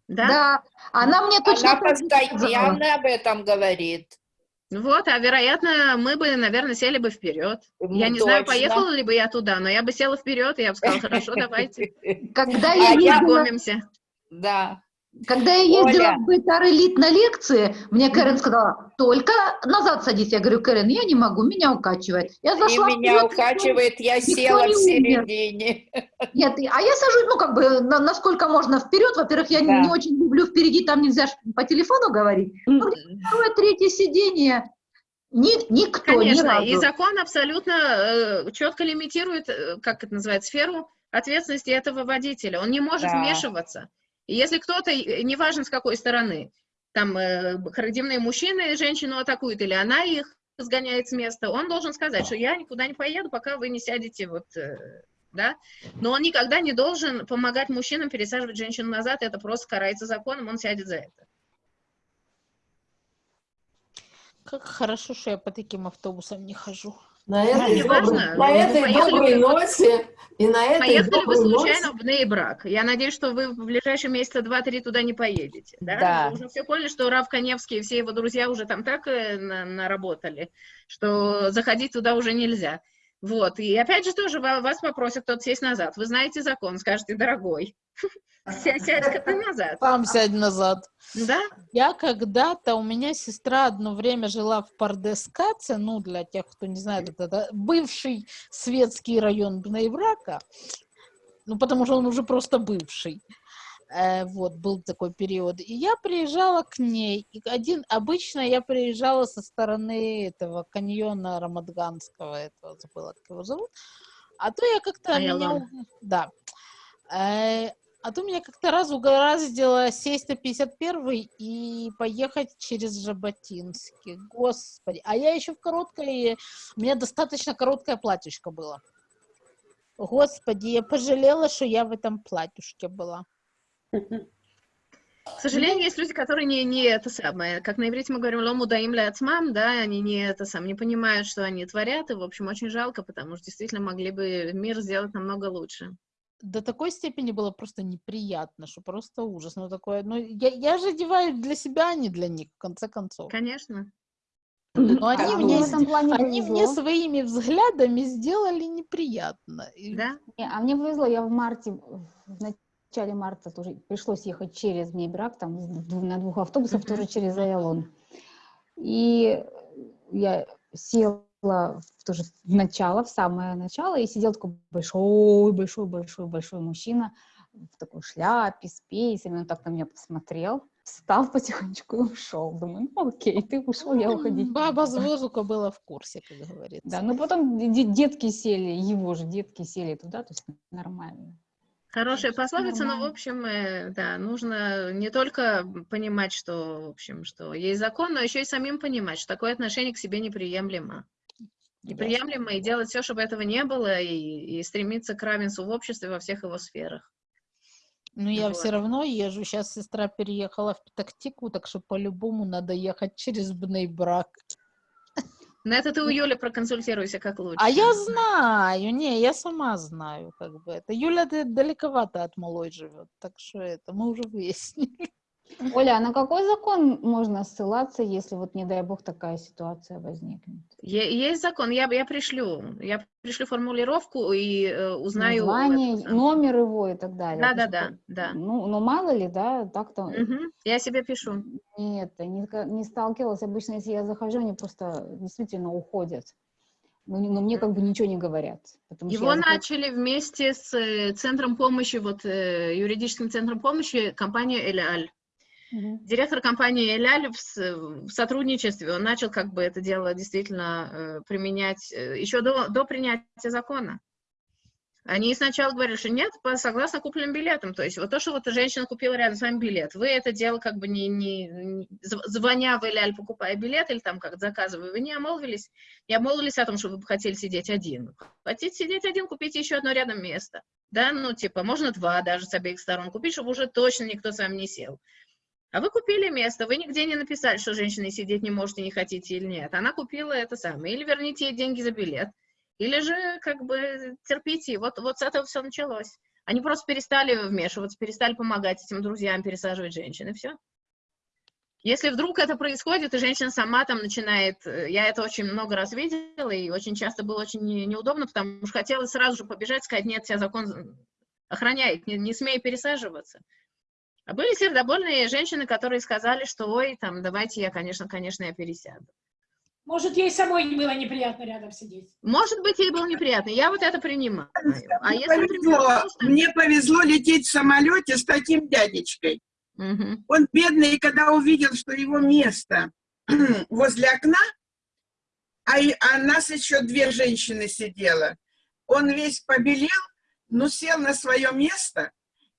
Да? Да, она мне точно Она постоянно об этом говорит. Вот, а вероятно, мы бы, наверное, сели бы вперед. Я Ну, не знаю, точно. поехала ли бы я туда, но я бы села вперед, и я бы сказала, хорошо, давайте. Когда А я я- ездила. Да. Когда я ездила Оля. в Бейтар-Элит на лекции, мне Кэрен сказала, только назад садись. Я говорю, Кэрен, я не могу, меня укачивает. Я И зашла меня вперед, укачивает, я села в не середине. Нет, и- а я сажусь, ну, как бы, на- насколько можно вперед. Во-первых, я не- Да. не очень люблю впереди, там нельзя по телефону говорить. Ну, второе, третье сиденье. Ни- никто, ни Конечно, и разу. закон абсолютно э, четко лимитирует, э, как это называется, сферу ответственности этого водителя. Он не может Да. вмешиваться. И если кто-то, неважно с какой стороны, там э, мужчины женщину атакуют, или она их сгоняет с места, он должен сказать, что я никуда не поеду, пока вы не сядете вот... э, Да? Но он никогда не должен помогать мужчинам пересаживать женщину назад, это просто карается законом, он сядет за это. Как хорошо, что я по таким автобусам не хожу. На этой, важно. на этой доброй ноте и на этой Поехали вы случайно ноте в Нейбрак. Я надеюсь, что вы в ближайшие месяца два-три туда не поедете. Да? Да. Вы уже все поняли, что Рав Коневский и все его друзья уже там так э, на- наработали, что заходить туда уже нельзя. Вот. И опять же тоже ва- вас попросят кто-то сесть назад. Вы знаете закон, скажете, дорогой, ся- сядь-ка ты назад. Сам сядь назад. Да? Я когда-то, у меня сестра одно время жила в Пардескаце, ну, для тех, кто не знает, это, это бывший светский район Бнейбрака, ну, потому что он уже просто бывший. Э, вот, был такой период. И я приезжала к ней, и один, обычно я приезжала со стороны этого каньона Рамадганского, этого, забыла, как его зовут, а то я как-то меня... Айалон. у- Да. Э, а то меня как-то раз угораздило сесть на 51 и поехать через Жаботинский. Господи. А я еще в короткой... У меня достаточно короткое платьишко было. Господи, я пожалела, что я в этом платьюшке была. К сожалению, есть люди, которые не, не это самое, как на иврите мы говорим, лому даим ляцмам, да, они не это сам, не понимают, что они творят, и, в общем, очень жалко, потому что действительно могли бы мир сделать намного лучше. До такой степени было просто неприятно, что просто ужас. Ну, такое, ну, я, я же одеваюсь для себя, а не для них, в конце концов. Конечно. Но они, А мне, мне в этом плане они мне своими взглядами сделали неприятно. И Да? Не, а мне повезло, я в марте, в начале марта тоже пришлось ехать через Нейбрак, там на двух автобусах, тоже через Айалон. И я села в, тоже в начало, в самое начало, и сидел такой большой, большой, большой, большой мужчина в такой шляпе, с пейсами, он так на меня посмотрел, встал потихонечку и ушел. Думаю, ну окей, ты ушел, я уходить. не Баба буду». с воздуха была в курсе, как говорится. Да, ну потом де- детки сели, его же детки сели туда, то есть нормально. Хорошая пословица, но, в общем, э, да, нужно не только понимать, что, в общем, что есть закон, но еще и самим понимать, что такое отношение к себе неприемлемо. Неприемлемо, и делать все, чтобы этого не было, и, и стремиться к равенству в обществе во всех его сферах. Но я Вот. все равно езжу. Сейчас сестра переехала в Петактику, так что по-любому надо ехать через Бнейбрак. На это ты у Юли проконсультируйся, как лучше. А я знаю, не, я сама знаю, как бы это. Юля далековато от малой живет, так что это мы уже выяснили. Оля, а на какой закон можно ссылаться, если вот, не дай бог, такая ситуация возникнет? Есть закон, я, я пришлю, я пришлю формулировку и э, узнаю. Название, это номер его и так далее. Да, да, Потому да. Ну, ну, мало ли, да, так-то Мгм, Я себе пишу. нет, не, не сталкивалась. Обычно, если я захожу, они просто действительно уходят. Ну, не- но мне как бы ничего не говорят. Его я начали вместе с э, центром помощи, вот э, юридическим центром помощи, компания Эляль. Мгм. Директор компании Эляль в, сотрудничестве, он начал как бы это дело действительно э, применять э, еще до, до принятия закона. Они сначала говорили, что нет, по- согласно купленным билетам. То есть вот то, что вот женщина купила рядом с вами билет, вы это дело как бы не, не, не- зв- звоня в Эляль, покупая билет или там как заказывая, вы не обмолвились, не обмолвились о том, что вы бы хотели сидеть один. Хотите сидеть один, купите еще одно рядом место. Да, ну типа можно два даже с обеих сторон купить, чтобы уже точно никто с вами не сел. А вы купили место, вы нигде не написали, что женщина сидеть не можете, не хотите или нет. Она купила это самое. Или верните ей деньги за билет, или же как бы терпите. Вот, вот с этого все началось. Они просто перестали вмешиваться, перестали помогать этим друзьям пересаживать женщин, и все. Если вдруг это происходит, и женщина сама там начинает, э, я это очень много раз видела, и очень часто было очень не- неудобно, потому что хотелось сразу же побежать, сказать, нет, тебя закон охраняет, не, не смей пересаживаться. А были сердобольные женщины, которые сказали, что, ой, там, давайте я, конечно, конечно, я пересяду. Может, ей самой не было неприятно рядом сидеть. Может быть, ей было неприятно, я вот это принимаю. А Мне если, например, повезло, просто- мне повезло лететь в самолете с таким дядечкой. Мгм. Он бедный, когда увидел, что его место возле окна, а, и- а нас еще две женщины сидело, он весь побелел, но сел на свое место,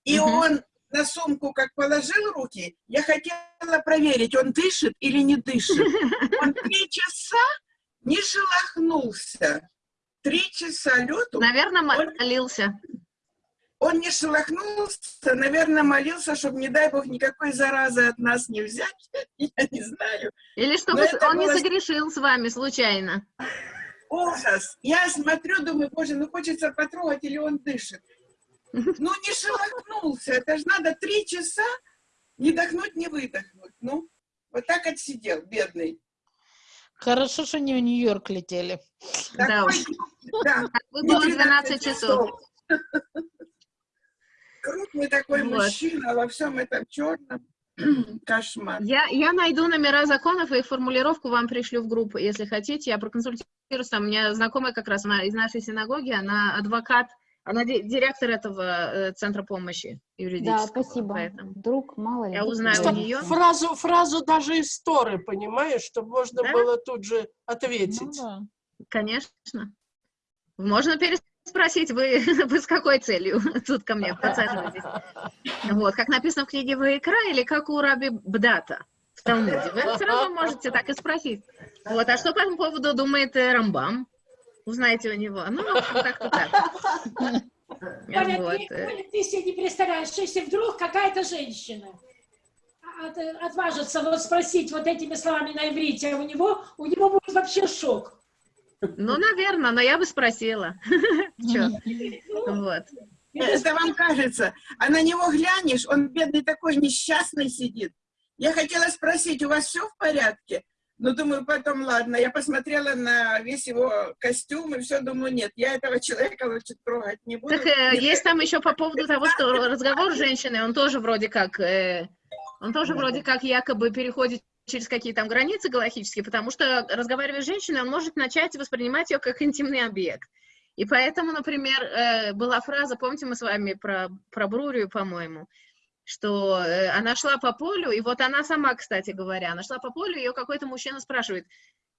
и Мгм. он на сумку как положил руки, я хотела проверить, он дышит или не дышит. Он три часа не шелохнулся. Три часа лету. Наверное, молился. Он не шелохнулся, наверное, молился, чтобы, не дай бог, никакой заразы от нас не взять. Я не знаю. Или чтобы он не было согрешил с вами случайно. Ужас. Я смотрю, думаю, боже, ну хочется потрогать, или он дышит. Ну, не шелохнулся. Это же надо три часа не дохнуть, не выдохнуть. Ну, вот так отсидел, бедный. Хорошо, что не в Нью-Йорк летели. Да уж. Да. Было 12 часов. Крупный такой Вот. мужчина во всем этом черном. Кошмар. Я, я найду номера законов и формулировку вам пришлю в группу, если хотите. Я проконсультируюсь. Там у меня знакомая как раз, она из нашей синагоги, она адвокат, она ди- директор этого э, центра помощи Да, юридического. спасибо. Поэтому Вдруг, мало ли. я узнаю у пригодится. нее. Фразу, фразу даже из Торы, понимаешь, чтобы можно Да? было тут же ответить. Ну Конечно. Можно переспросить, вы, вы с какой целью тут ко мне подсаживаетесь? Вот, как написано в книге Ваикра или как у Раби Бдата в Талмуде. Вы все равно можете так и спросить. Вот, а что по этому поводу думает э, Рамбам? Узнаете у него. Ну, как-то так. Оля, Вот, ты, себе не представляешь, что если вдруг какая-то женщина от- отважится вот спросить вот этими словами на иврите, а у него, у него будет вообще шок. Ну, наверное, но я бы спросила. Вот. Это вам кажется. А на него глянешь, он бедный такой несчастный сидит. Я хотела спросить, у вас все в порядке? Ну, думаю, потом, ладно, я посмотрела на весь его костюм и все, думаю, нет, я этого человека лучше трогать не буду. Так э, есть там еще по поводу того, что разговор с женщиной, он тоже вроде как, э, он тоже вроде как якобы переходит через какие там границы галактические, потому что разговаривая с женщиной, он может начать воспринимать ее как интимный объект. И поэтому, например, э, была фраза, помните, мы с вами про, про Брурию, по-моему, что э, она шла по полю, и вот она сама, кстати говоря, она шла по полю, ее какой-то мужчина спрашивает,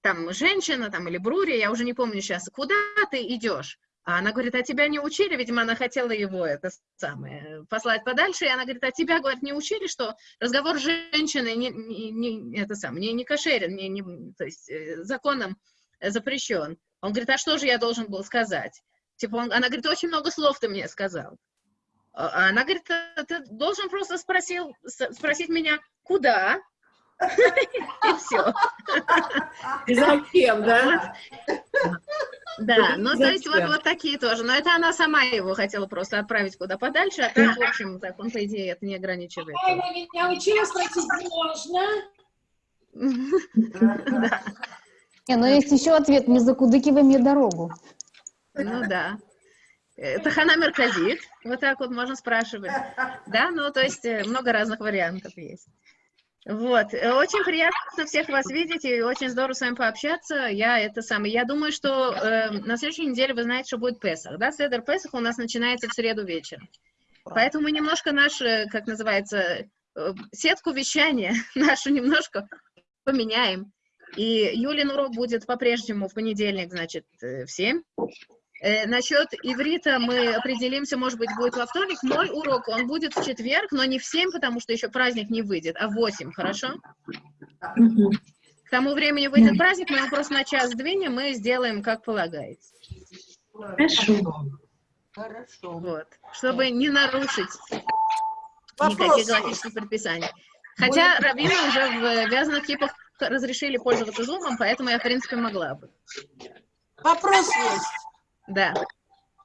там, женщина, там, или Брурия, я уже не помню сейчас, куда ты идешь? А она говорит, а тебя не учили? Видимо, она хотела его это самое послать подальше. И она говорит, а тебя, говорит, не учили, что разговор с женщиной не, не, не- это сам, не, не кошерен, не, не, то есть э, законом запрещен. Он говорит, а что же я должен был сказать? Типа, он, она говорит, очень много слов ты мне сказал. А она говорит, «Э, ты должен просто спросил, спросить меня, куда? И все. И зачем, да? Да, ну то есть вот, вот такие тоже. Но это она сама его хотела просто отправить куда подальше, а так, в общем, так он, по идее, это не ограничивает. Я его не научила спросить, можно? Не, но есть еще ответ, не закудыкивай мне дорогу. Ну да. Э, Тахана Мерказит, вот так вот можно спрашивать. Да, ну то есть э, много разных вариантов есть. Вот, э, очень приятно всех вас видеть и очень здорово с вами пообщаться. Я это самое. Я думаю, что э, на следующей неделе вы знаете, что будет Песах, да? Седер Песах у нас начинается в среду вечером. Поэтому мы немножко наш, как называется, сетку вещания нашу немножко поменяем. И Юлин урок будет по-прежнему в понедельник, значит, в 7. Э, насчет иврита мы определимся, может быть, будет во вторник. Мой урок, он будет в четверг, но не в 7, потому что еще праздник не выйдет, а в 8, хорошо? К тому времени выйдет праздник, мы его просто на час сдвинем и сделаем, как полагается. Хорошо. Хорошо. Вот. Чтобы не нарушить Вопрос. никаких галактических предписаний. Хотя раввины уже в вязаных кипах разрешили пользоваться зумом, поэтому я, в принципе, могла бы. Вопрос есть. Да.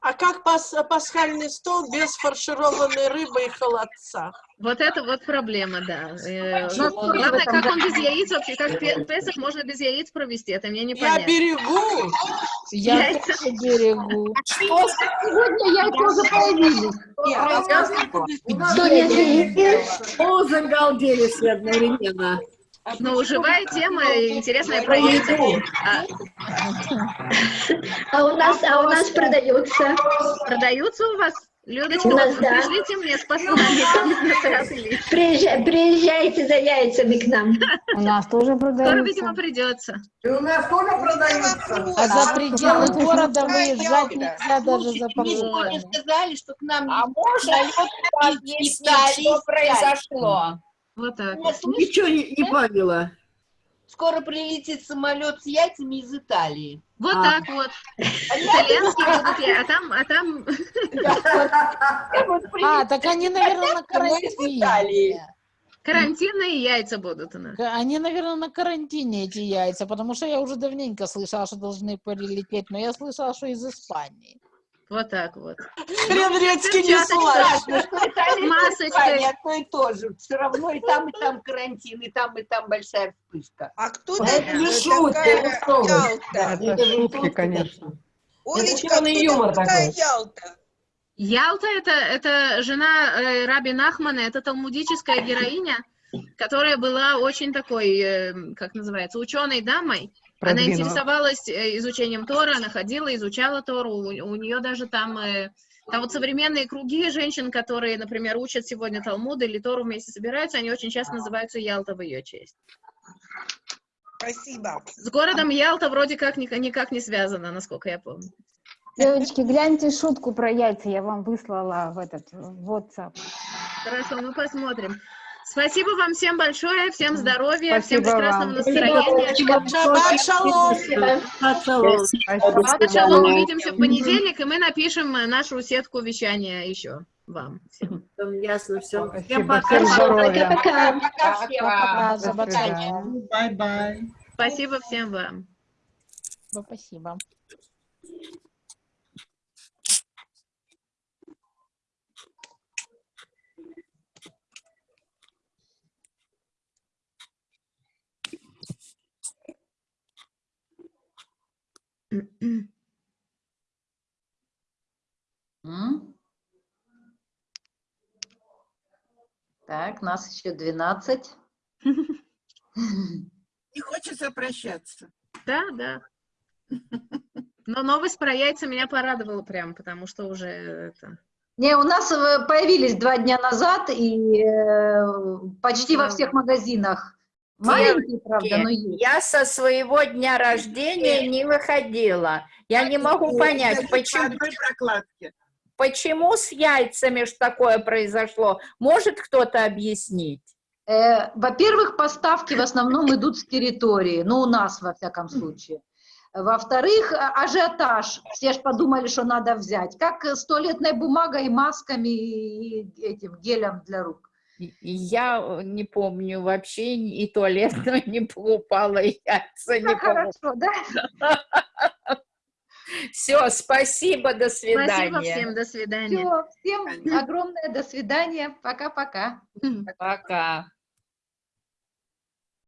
А как пас- пасхальный стол без фаршированной рыбы и холодца? Вот это вот проблема, да. Почему? Главное, как он без яиц вообще, как пе- Песах можно без яиц провести, это мне не Я понятно. берегу. Я Яйца. тоже берегу. Сегодня яйца уже появились. О, загалдели все одновременно. Но Ну, живая тема, и интересная про яйца. А, А у нас, а у нас продается. Продаются у вас? Людочка, У нас, да. пришлите мне с сателлит. Приезжай- приезжайте за яйцами к нам. У нас тоже Скоро, продаются. видимо, придется. И у нас тоже продаются. А за пределы Да. города выезжать нельзя даже за покупками. сказали, что к нам А можно объяснить, что произошло? Вот так. Меня слышно? Ничего не, не поняла. Скоро прилетит самолет с яйцами из Италии. Вот А. так вот. Итальянские будут я, а там, а там А, так они, наверное, на карантине. карантинные яйца будут у нас. Они, наверное, на карантине, эти яйца, потому что я уже давненько слышала, что должны прилететь, но я слышала, что из Испании. Вот так вот. Хрен редьки не С масочкой. Одно и то же. Все равно и там, и там карантин, и там, и там большая вспышка. А кто Это не шутка, это шутки, конечно. Олечка, кто юмор такая такой. Ялта? Ялта это, это жена э, Раби Нахмана, это талмудическая героиня, которая была очень такой, э, как называется, ученой дамой. Она Продвинута. интересовалась э, изучением Тора, она ходила, изучала Тору, у, у нее даже там, э, там вот современные круги женщин, которые, например, учат сегодня Талмуд или Тору вместе собираются, они очень часто называются Ялта в ее честь. Спасибо. С городом Ялта вроде как ни- никак не связано, насколько я помню. Девочки, гляньте шутку про яйца, я вам выслала в этот в WhatsApp. Хорошо, мы посмотрим. Спасибо вам всем большое, всем здоровья, всем прекрасного вам. настроения. Шаббат шалом. Шаббат шалом. Увидимся в понедельник, и мы напишем нашу сетку вещания еще вам. всем. Ясно все. Всем. Пока. Пока всем. Пока, До שבת свидания. שלום. Bye-bye. Спасибо всем вам. Спасибо. Так, нас еще 12. Не хочется прощаться. Да, да. Но новость про яйца меня порадовала прям, потому что уже это... Не, у нас э, появились два дня назад и э, почти во всех магазинах. Маленькие, правда, но есть. Я со своего дня рождения не выходила. Я не могу понять, почему, почему с яйцами ж такое произошло. Может кто-то объяснить? Э, Во-первых, поставки в основном идут с территории, ну, у нас, во всяком случае. Во-вторых, ажиотаж. Все же подумали, что надо взять. Как с туалетной бумагой, масками и этим гелем для рук. Я э, не помню вообще и туалетную не покупала, и яйца не Как покупала. хорошо, да? Все, спасибо, до свидания. Спасибо всем, до свидания. Все, всем огромное до свидания. Пока-пока. Пока.